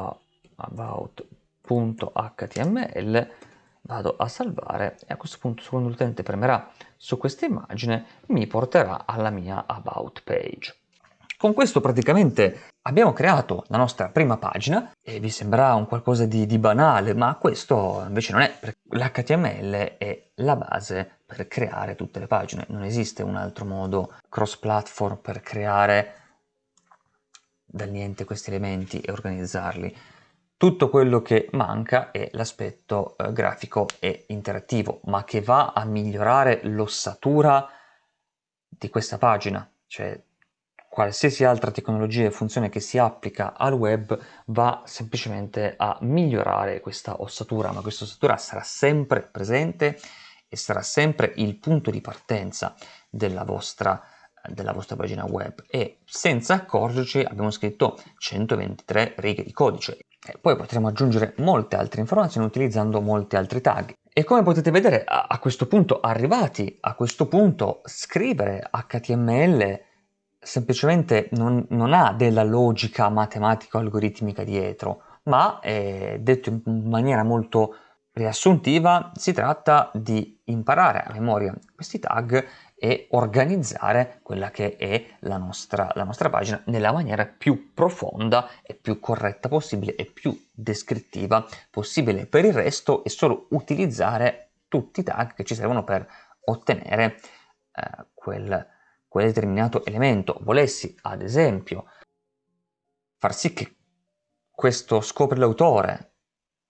vado a salvare e a questo punto quando l'utente premerà su questa immagine mi porterà alla mia about page. Con questo praticamente abbiamo creato la nostra prima pagina e vi sembrerà un qualcosa di, di banale, ma questo invece non è, l'HTML è la base per creare tutte le pagine, non esiste un altro modo cross-platform per creare dal niente questi elementi e organizzarli. Tutto quello che manca è l'aspetto eh, grafico e interattivo, ma che va a migliorare l'ossatura di questa pagina, cioè qualsiasi altra tecnologia e funzione che si applica al web va semplicemente a migliorare questa ossatura, ma questa ossatura sarà sempre presente e sarà sempre il punto di partenza della vostra, della vostra pagina web e senza accorgerci abbiamo scritto 123 righe di codice e poi potremo aggiungere molte altre informazioni utilizzando molti altri tag. E come potete vedere a, a questo punto, arrivati a questo punto, scrivere HTML semplicemente non, non ha della logica matematica o algoritmica dietro, ma è detto in maniera molto riassuntiva, si tratta di imparare a memoria questi tag e organizzare quella che è la nostra, la nostra pagina nella maniera più profonda e più corretta possibile e più descrittiva possibile. Per il resto è solo utilizzare tutti i tag che ci servono per ottenere eh, quel, quel determinato elemento. Volessi ad esempio far sì che questo scopri l'autore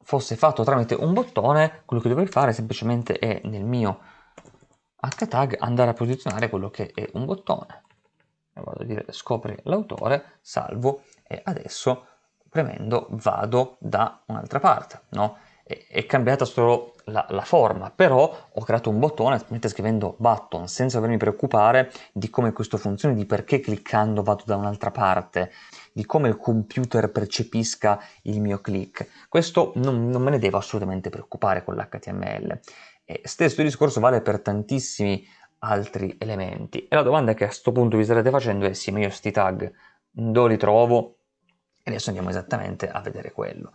fosse fatto tramite un bottone, quello che dovrei fare semplicemente è nel mio htag andare a posizionare quello che è un bottone. Vado a dire scopri l'autore, salvo e adesso premendo vado da un'altra parte. No? È, è, cambiata solo la, la, forma, però ho creato un bottone semplicemente scrivendo button senza dovermi preoccupare di come questo funzioni, di perché cliccando vado da un'altra parte, di come il computer percepisca il mio click. Questo non, non me ne devo assolutamente preoccupare con l'HTML. E stesso discorso vale per tantissimi altri elementi. E la domanda che a questo punto vi starete facendo è sì, ma io sti tag dove li trovo? E adesso andiamo esattamente a vedere quello.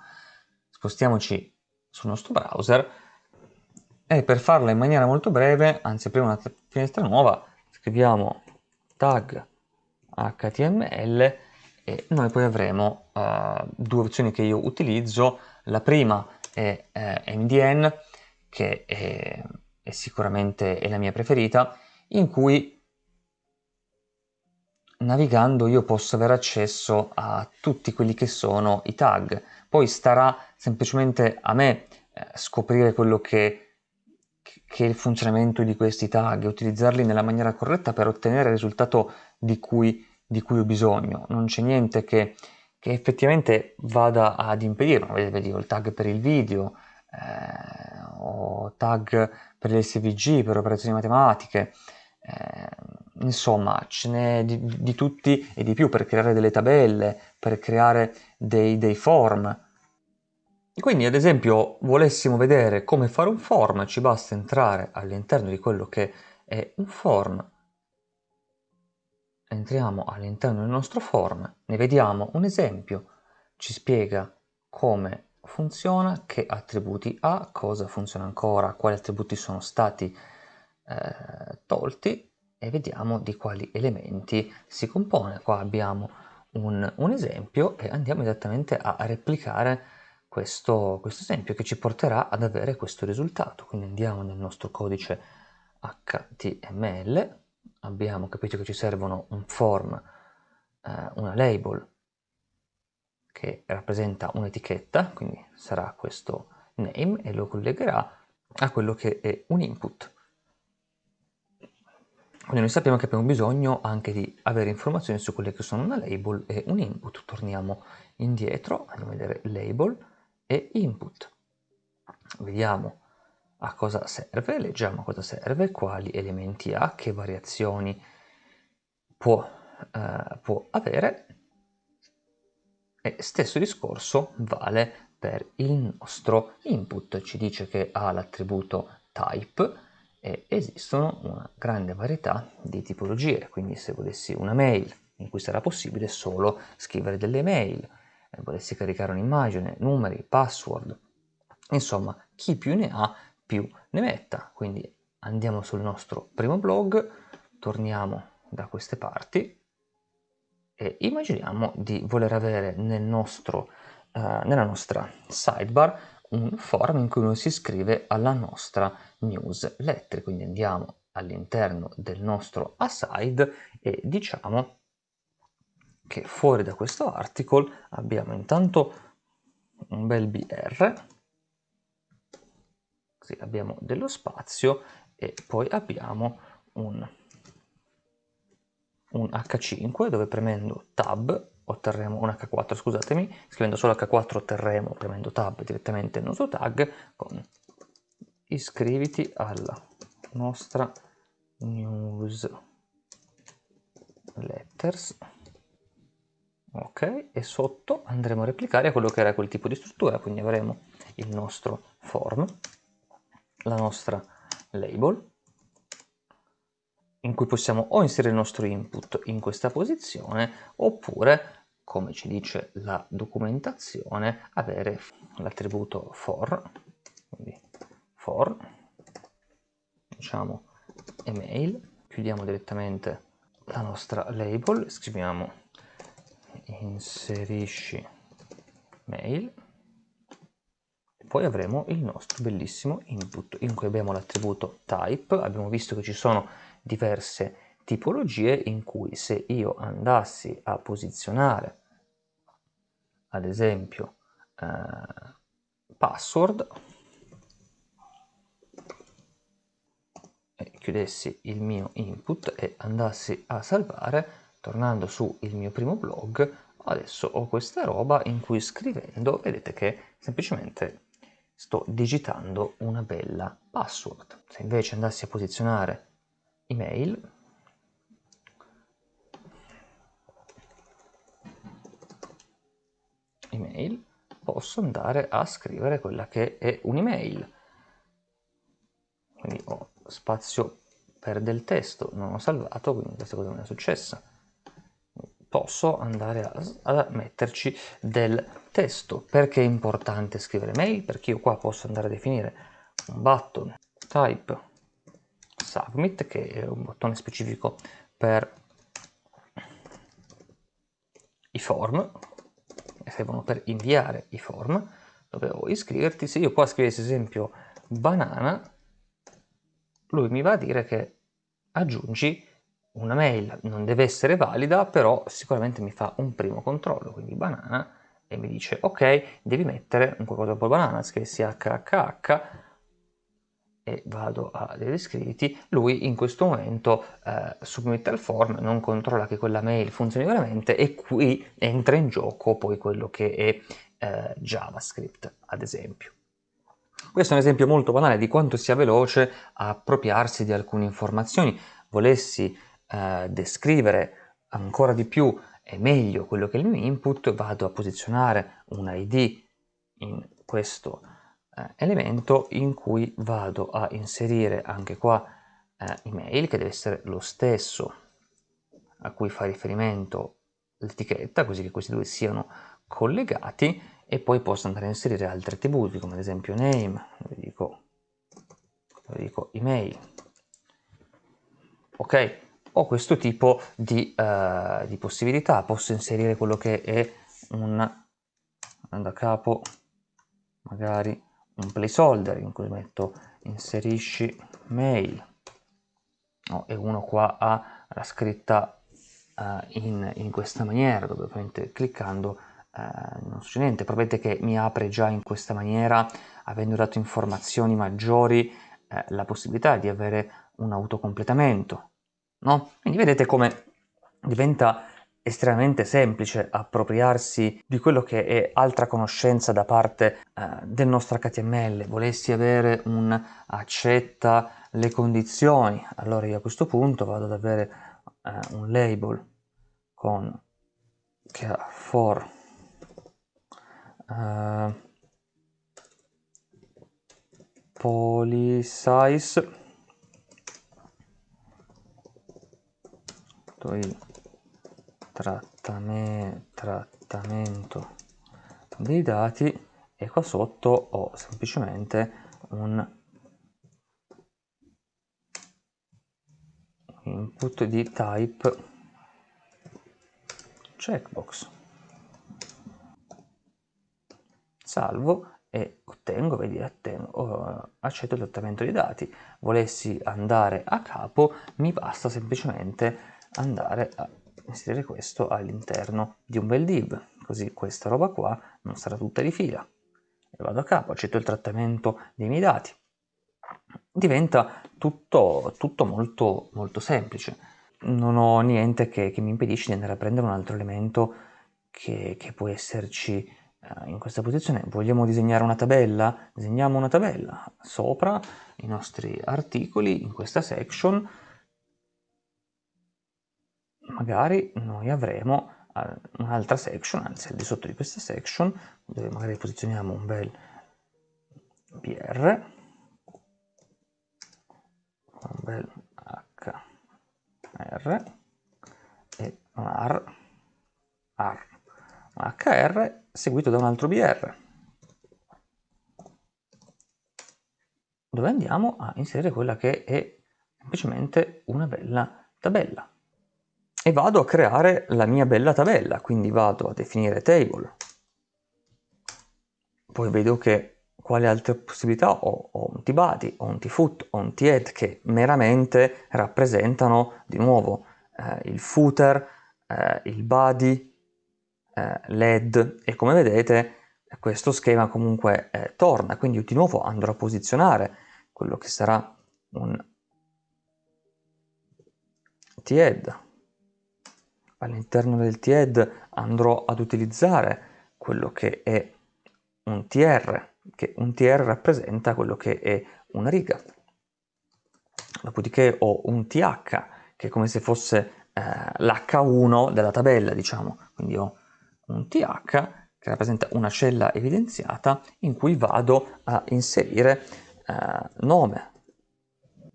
Spostiamoci sul nostro browser e per farlo in maniera molto breve, anzi aprire una finestra nuova, scriviamo tag html e noi poi avremo uh, due opzioni che io utilizzo. La prima è eh, mdn che è, è sicuramente è la mia preferita, in cui navigando io posso avere accesso a tutti quelli che sono i tag. Poi starà semplicemente a me eh, scoprire quello che, che, il funzionamento di questi tag utilizzarli nella maniera corretta per ottenere il risultato di cui, di cui ho bisogno. Non c'è niente che, che effettivamente vada ad impedirlo. Vedete, il tag per il video, eh, o tag per le SVG, per operazioni matematiche, eh, insomma ce n'è di, di, tutti e di più per creare delle tabelle, per creare dei, dei form. Quindi ad esempio volessimo vedere come fare un form, ci basta entrare all'interno di quello che è un form, entriamo all'interno del nostro form, ne vediamo un esempio, ci spiega come funziona, che attributi ha, cosa funziona ancora, quali attributi sono stati eh, tolti e vediamo di quali elementi si compone. Qua abbiamo un, un esempio e andiamo esattamente a replicare questo, questo esempio che ci porterà ad avere questo risultato. Quindi andiamo nel nostro codice HTML, abbiamo capito che ci servono un form, eh, una label che rappresenta un'etichetta, quindi sarà questo name e lo collegherà a quello che è un input. Quindi noi sappiamo che abbiamo bisogno anche di avere informazioni su quelle che sono una label e un input. Torniamo indietro, andiamo a vedere label e input. Vediamo a cosa serve, leggiamo a cosa serve, quali elementi ha, che variazioni può, eh, può avere e stesso discorso vale per il nostro input, ci dice che ha l'attributo type e esistono una grande varietà di tipologie, quindi se volessi una mail in cui sarà possibile solo scrivere delle mail, eh, volessi caricare un'immagine, numeri, password, insomma chi più ne ha più ne metta, quindi andiamo sul nostro primo blog, torniamo da queste parti e immaginiamo di voler avere nel nostro, uh, nella nostra sidebar un forum in cui uno si iscrive alla nostra newsletter. Quindi andiamo all'interno del nostro aside e diciamo che fuori da questo article abbiamo intanto un bel BR, così abbiamo dello spazio e poi abbiamo un, un H5 dove premendo tab otterremo un H4, scusatemi, scrivendo solo H4 otterremo, premendo tab direttamente il nostro tag con iscriviti alla nostra newsletters ok e sotto andremo a replicare quello che era quel tipo di struttura quindi avremo il nostro form la nostra label in cui possiamo o inserire il nostro input in questa posizione oppure come ci dice la documentazione, avere l'attributo for, quindi for, diciamo email, chiudiamo direttamente la nostra label, scriviamo inserisci mail, poi avremo il nostro bellissimo input in cui abbiamo l'attributo type, abbiamo visto che ci sono diverse tipologie in cui se io andassi a posizionare ad esempio eh, password chiudessi il mio input e andassi a salvare tornando su il mio primo blog adesso ho questa roba in cui scrivendo vedete che semplicemente sto digitando una bella password. Se invece andassi a posizionare email. Email. Posso andare a scrivere quella che è un'email quindi ho spazio per del testo non ho salvato quindi questa cosa non è successa. Posso andare a, a metterci del testo. Perché è importante scrivere mail? Perché io qua posso andare a definire un button type submit che è un bottone specifico per i form servono per inviare i form, dovevo iscriverti, se io qua scrivessi esempio banana, lui mi va a dire che aggiungi una mail, non deve essere valida, però sicuramente mi fa un primo controllo, quindi banana, e mi dice ok, devi mettere un qualcosa dopo banana, scrivessi hhh, e vado a descriviti, lui in questo momento eh, submit al form, non controlla che quella mail funzioni veramente e qui entra in gioco poi quello che è eh, JavaScript, ad esempio. Questo è un esempio molto banale di quanto sia veloce appropriarsi di alcune informazioni. Volessi eh, descrivere ancora di più e meglio quello che è il mio input, vado a posizionare un ID in questo eh, elemento in cui vado a inserire anche qua eh, email che deve essere lo stesso a cui fa riferimento l'etichetta così che questi due siano collegati e poi posso andare a inserire altri attributi come ad esempio name, dove dico, dove dico email. Ok, ho questo tipo di, uh, di possibilità, posso inserire quello che è un, da capo, magari un placeholder in cui metto inserisci mail no, e uno qua ha la scritta uh, in, in, questa maniera dove ovviamente cliccando uh, non succede niente però vedete che mi apre già in questa maniera avendo dato informazioni maggiori uh, la possibilità di avere un autocompletamento no? quindi vedete come diventa estremamente semplice appropriarsi di quello che è altra conoscenza da parte eh, del nostro HTML. Volessi avere un accetta le condizioni, allora io a questo punto vado ad avere eh, un label con che ha for eh, polysize trattame, trattamento dei dati e qua sotto ho semplicemente un input di type checkbox salvo e ottengo, vedi, ottengo, accetto il trattamento dei dati. Volessi andare a capo, mi basta semplicemente andare a inserire questo all'interno di un bel div, così questa roba qua non sarà tutta di fila. E vado a capo, accetto il trattamento dei miei dati. Diventa tutto, tutto molto, molto semplice. Non ho niente che, che, mi impedisce di andare a prendere un altro elemento che, che può esserci eh, in questa posizione. Vogliamo disegnare una tabella? Disegniamo una tabella. Sopra i nostri articoli, in questa section, magari noi avremo eh, un'altra section, anzi al di sotto di questa section, dove magari posizioniamo un bel BR, un bel HR e un AR, AR, un HR seguito da un altro BR, dove andiamo a inserire quella che è semplicemente una bella tabella e vado a creare la mia bella tabella, quindi vado a definire table, poi vedo che quali altre possibilità ho, ho un t-body, ho un t-foot, ho un t-head che meramente rappresentano di nuovo eh, il footer, eh, il body, eh, l'head. E come vedete questo schema comunque eh, torna, quindi io di nuovo andrò a posizionare quello che sarà un t-head all'interno del TED andrò ad utilizzare quello che è un TR, che un TR rappresenta quello che è una riga. Dopodiché ho un TH, che è come se fosse eh, l'H1 della tabella, diciamo. Quindi ho un TH che rappresenta una cella evidenziata in cui vado a inserire eh, nome.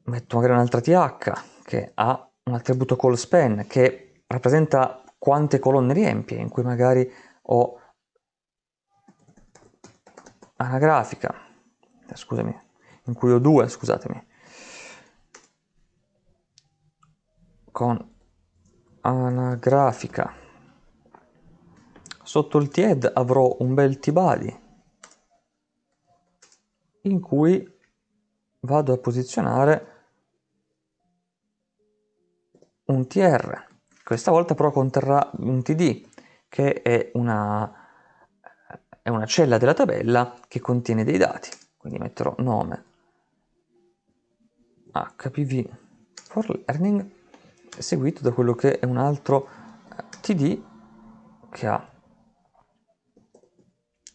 Metto magari un'altra TH che ha un attributo call span che rappresenta quante colonne riempie, in cui magari ho anagrafica, scusami, in cui ho due, scusatemi, con anagrafica. Sotto il TED avrò un bel T-body in cui vado a posizionare un TR questa volta però conterrà un td, che è una, è una cella della tabella che contiene dei dati. Quindi metterò nome HPV for learning seguito da quello che è un altro eh, td che ha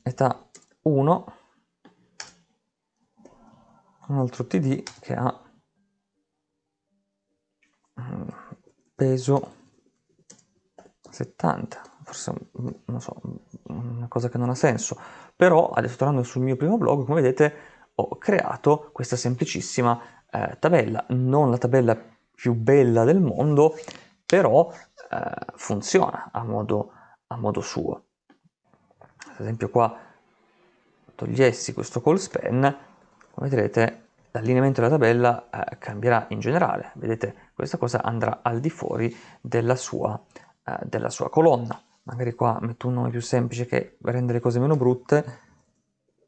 età 1 un altro td che ha mm, peso 70 forse non so, una cosa che non ha senso, però adesso tornando sul mio primo blog, come vedete ho creato questa semplicissima eh, tabella, non la tabella più bella del mondo, però eh, funziona a modo, a modo suo. Ad esempio qua togliessi questo call span, come vedrete l'allineamento della tabella eh, cambierà in generale. Vedete, questa cosa andrà al di fuori della sua, eh, della sua colonna. Magari qua metto un nome più semplice che rende le cose meno brutte.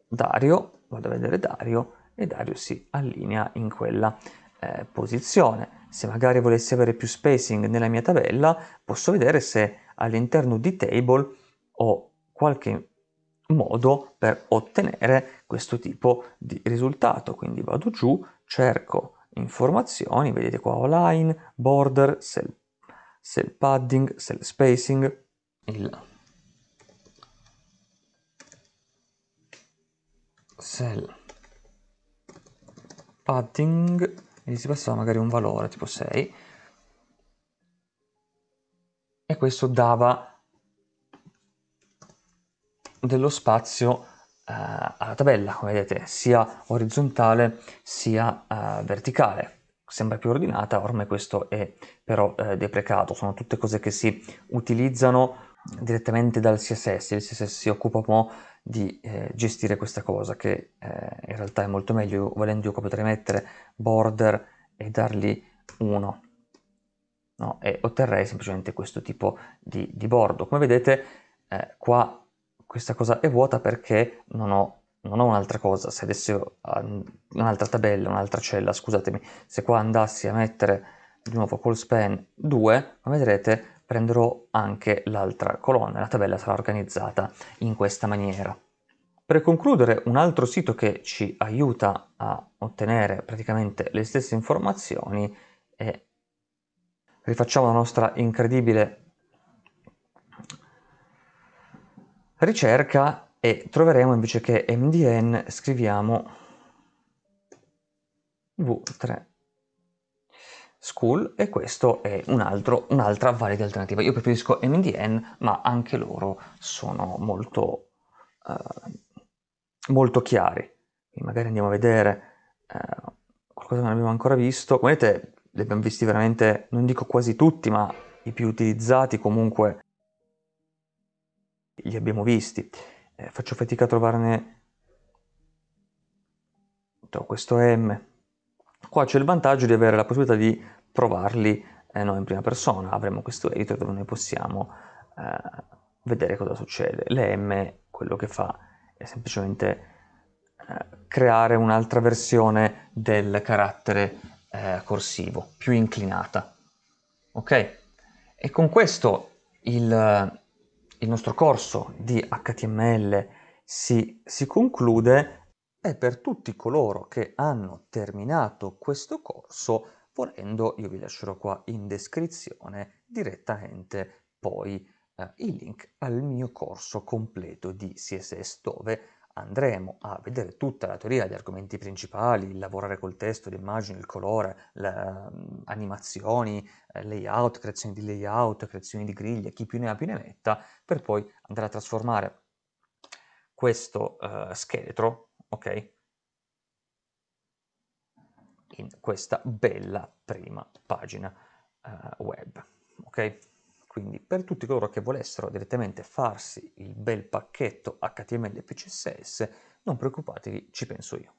Dario, vado a vedere Dario e Dario si allinea in quella eh, posizione. Se magari volessi avere più spacing nella mia tabella, posso vedere se all'interno di table ho qualche modo per ottenere questo tipo di risultato. Quindi vado giù, cerco informazioni, vedete qua ho line, border, cell, cell padding, cell spacing, il cell padding e si passava magari un valore tipo 6 e questo dava dello spazio eh, alla tabella, come vedete, sia orizzontale sia eh, verticale. Sembra più ordinata, ormai questo è però eh, deprecato, sono tutte cose che si utilizzano direttamente dal CSS, il CSS si occupa un po' di eh, gestire questa cosa che eh, in realtà è molto meglio, volendo io potrei mettere border e dargli 1 no? e otterrei semplicemente questo tipo di, di bordo. Come vedete eh, qua questa cosa è vuota perché non ho, non ho un'altra cosa, se avessi un'altra tabella, un'altra cella, scusatemi, se qua andassi a mettere di nuovo call span 2, come vedrete prenderò anche l'altra colonna, la tabella sarà organizzata in questa maniera. Per concludere, un altro sito che ci aiuta a ottenere praticamente le stesse informazioni è rifacciamo la nostra incredibile ricerca e troveremo invece che mdn scriviamo v3 school e questo è un'altra un valida alternativa. Io preferisco mdn ma anche loro sono molto, uh, molto chiari. Quindi magari andiamo a vedere uh, qualcosa che non abbiamo ancora visto. Come vedete li abbiamo visti veramente, non dico quasi tutti, ma i più utilizzati comunque li abbiamo visti. Eh, faccio fatica a trovarne questo M. Qua c'è il vantaggio di avere la possibilità di provarli eh, noi in prima persona. Avremo questo editor dove noi possiamo eh, vedere cosa succede. L'M quello che fa è semplicemente eh, creare un'altra versione del carattere eh, corsivo, più inclinata. Ok? E con questo il il nostro corso di HTML si, si conclude e per tutti coloro che hanno terminato questo corso, volendo io vi lascerò qua in descrizione direttamente poi eh, il link al mio corso completo di CSS dove andremo a vedere tutta la teoria degli argomenti principali, lavorare col testo, le immagini, il colore, le um, animazioni, eh, layout, creazioni di layout, creazioni di griglie, chi più ne ha più ne metta, per poi andare a trasformare questo uh, scheletro, ok, in questa bella prima pagina uh, web, ok? Quindi per tutti coloro che volessero direttamente farsi il bel pacchetto HTML e CSS, non preoccupatevi, ci penso io.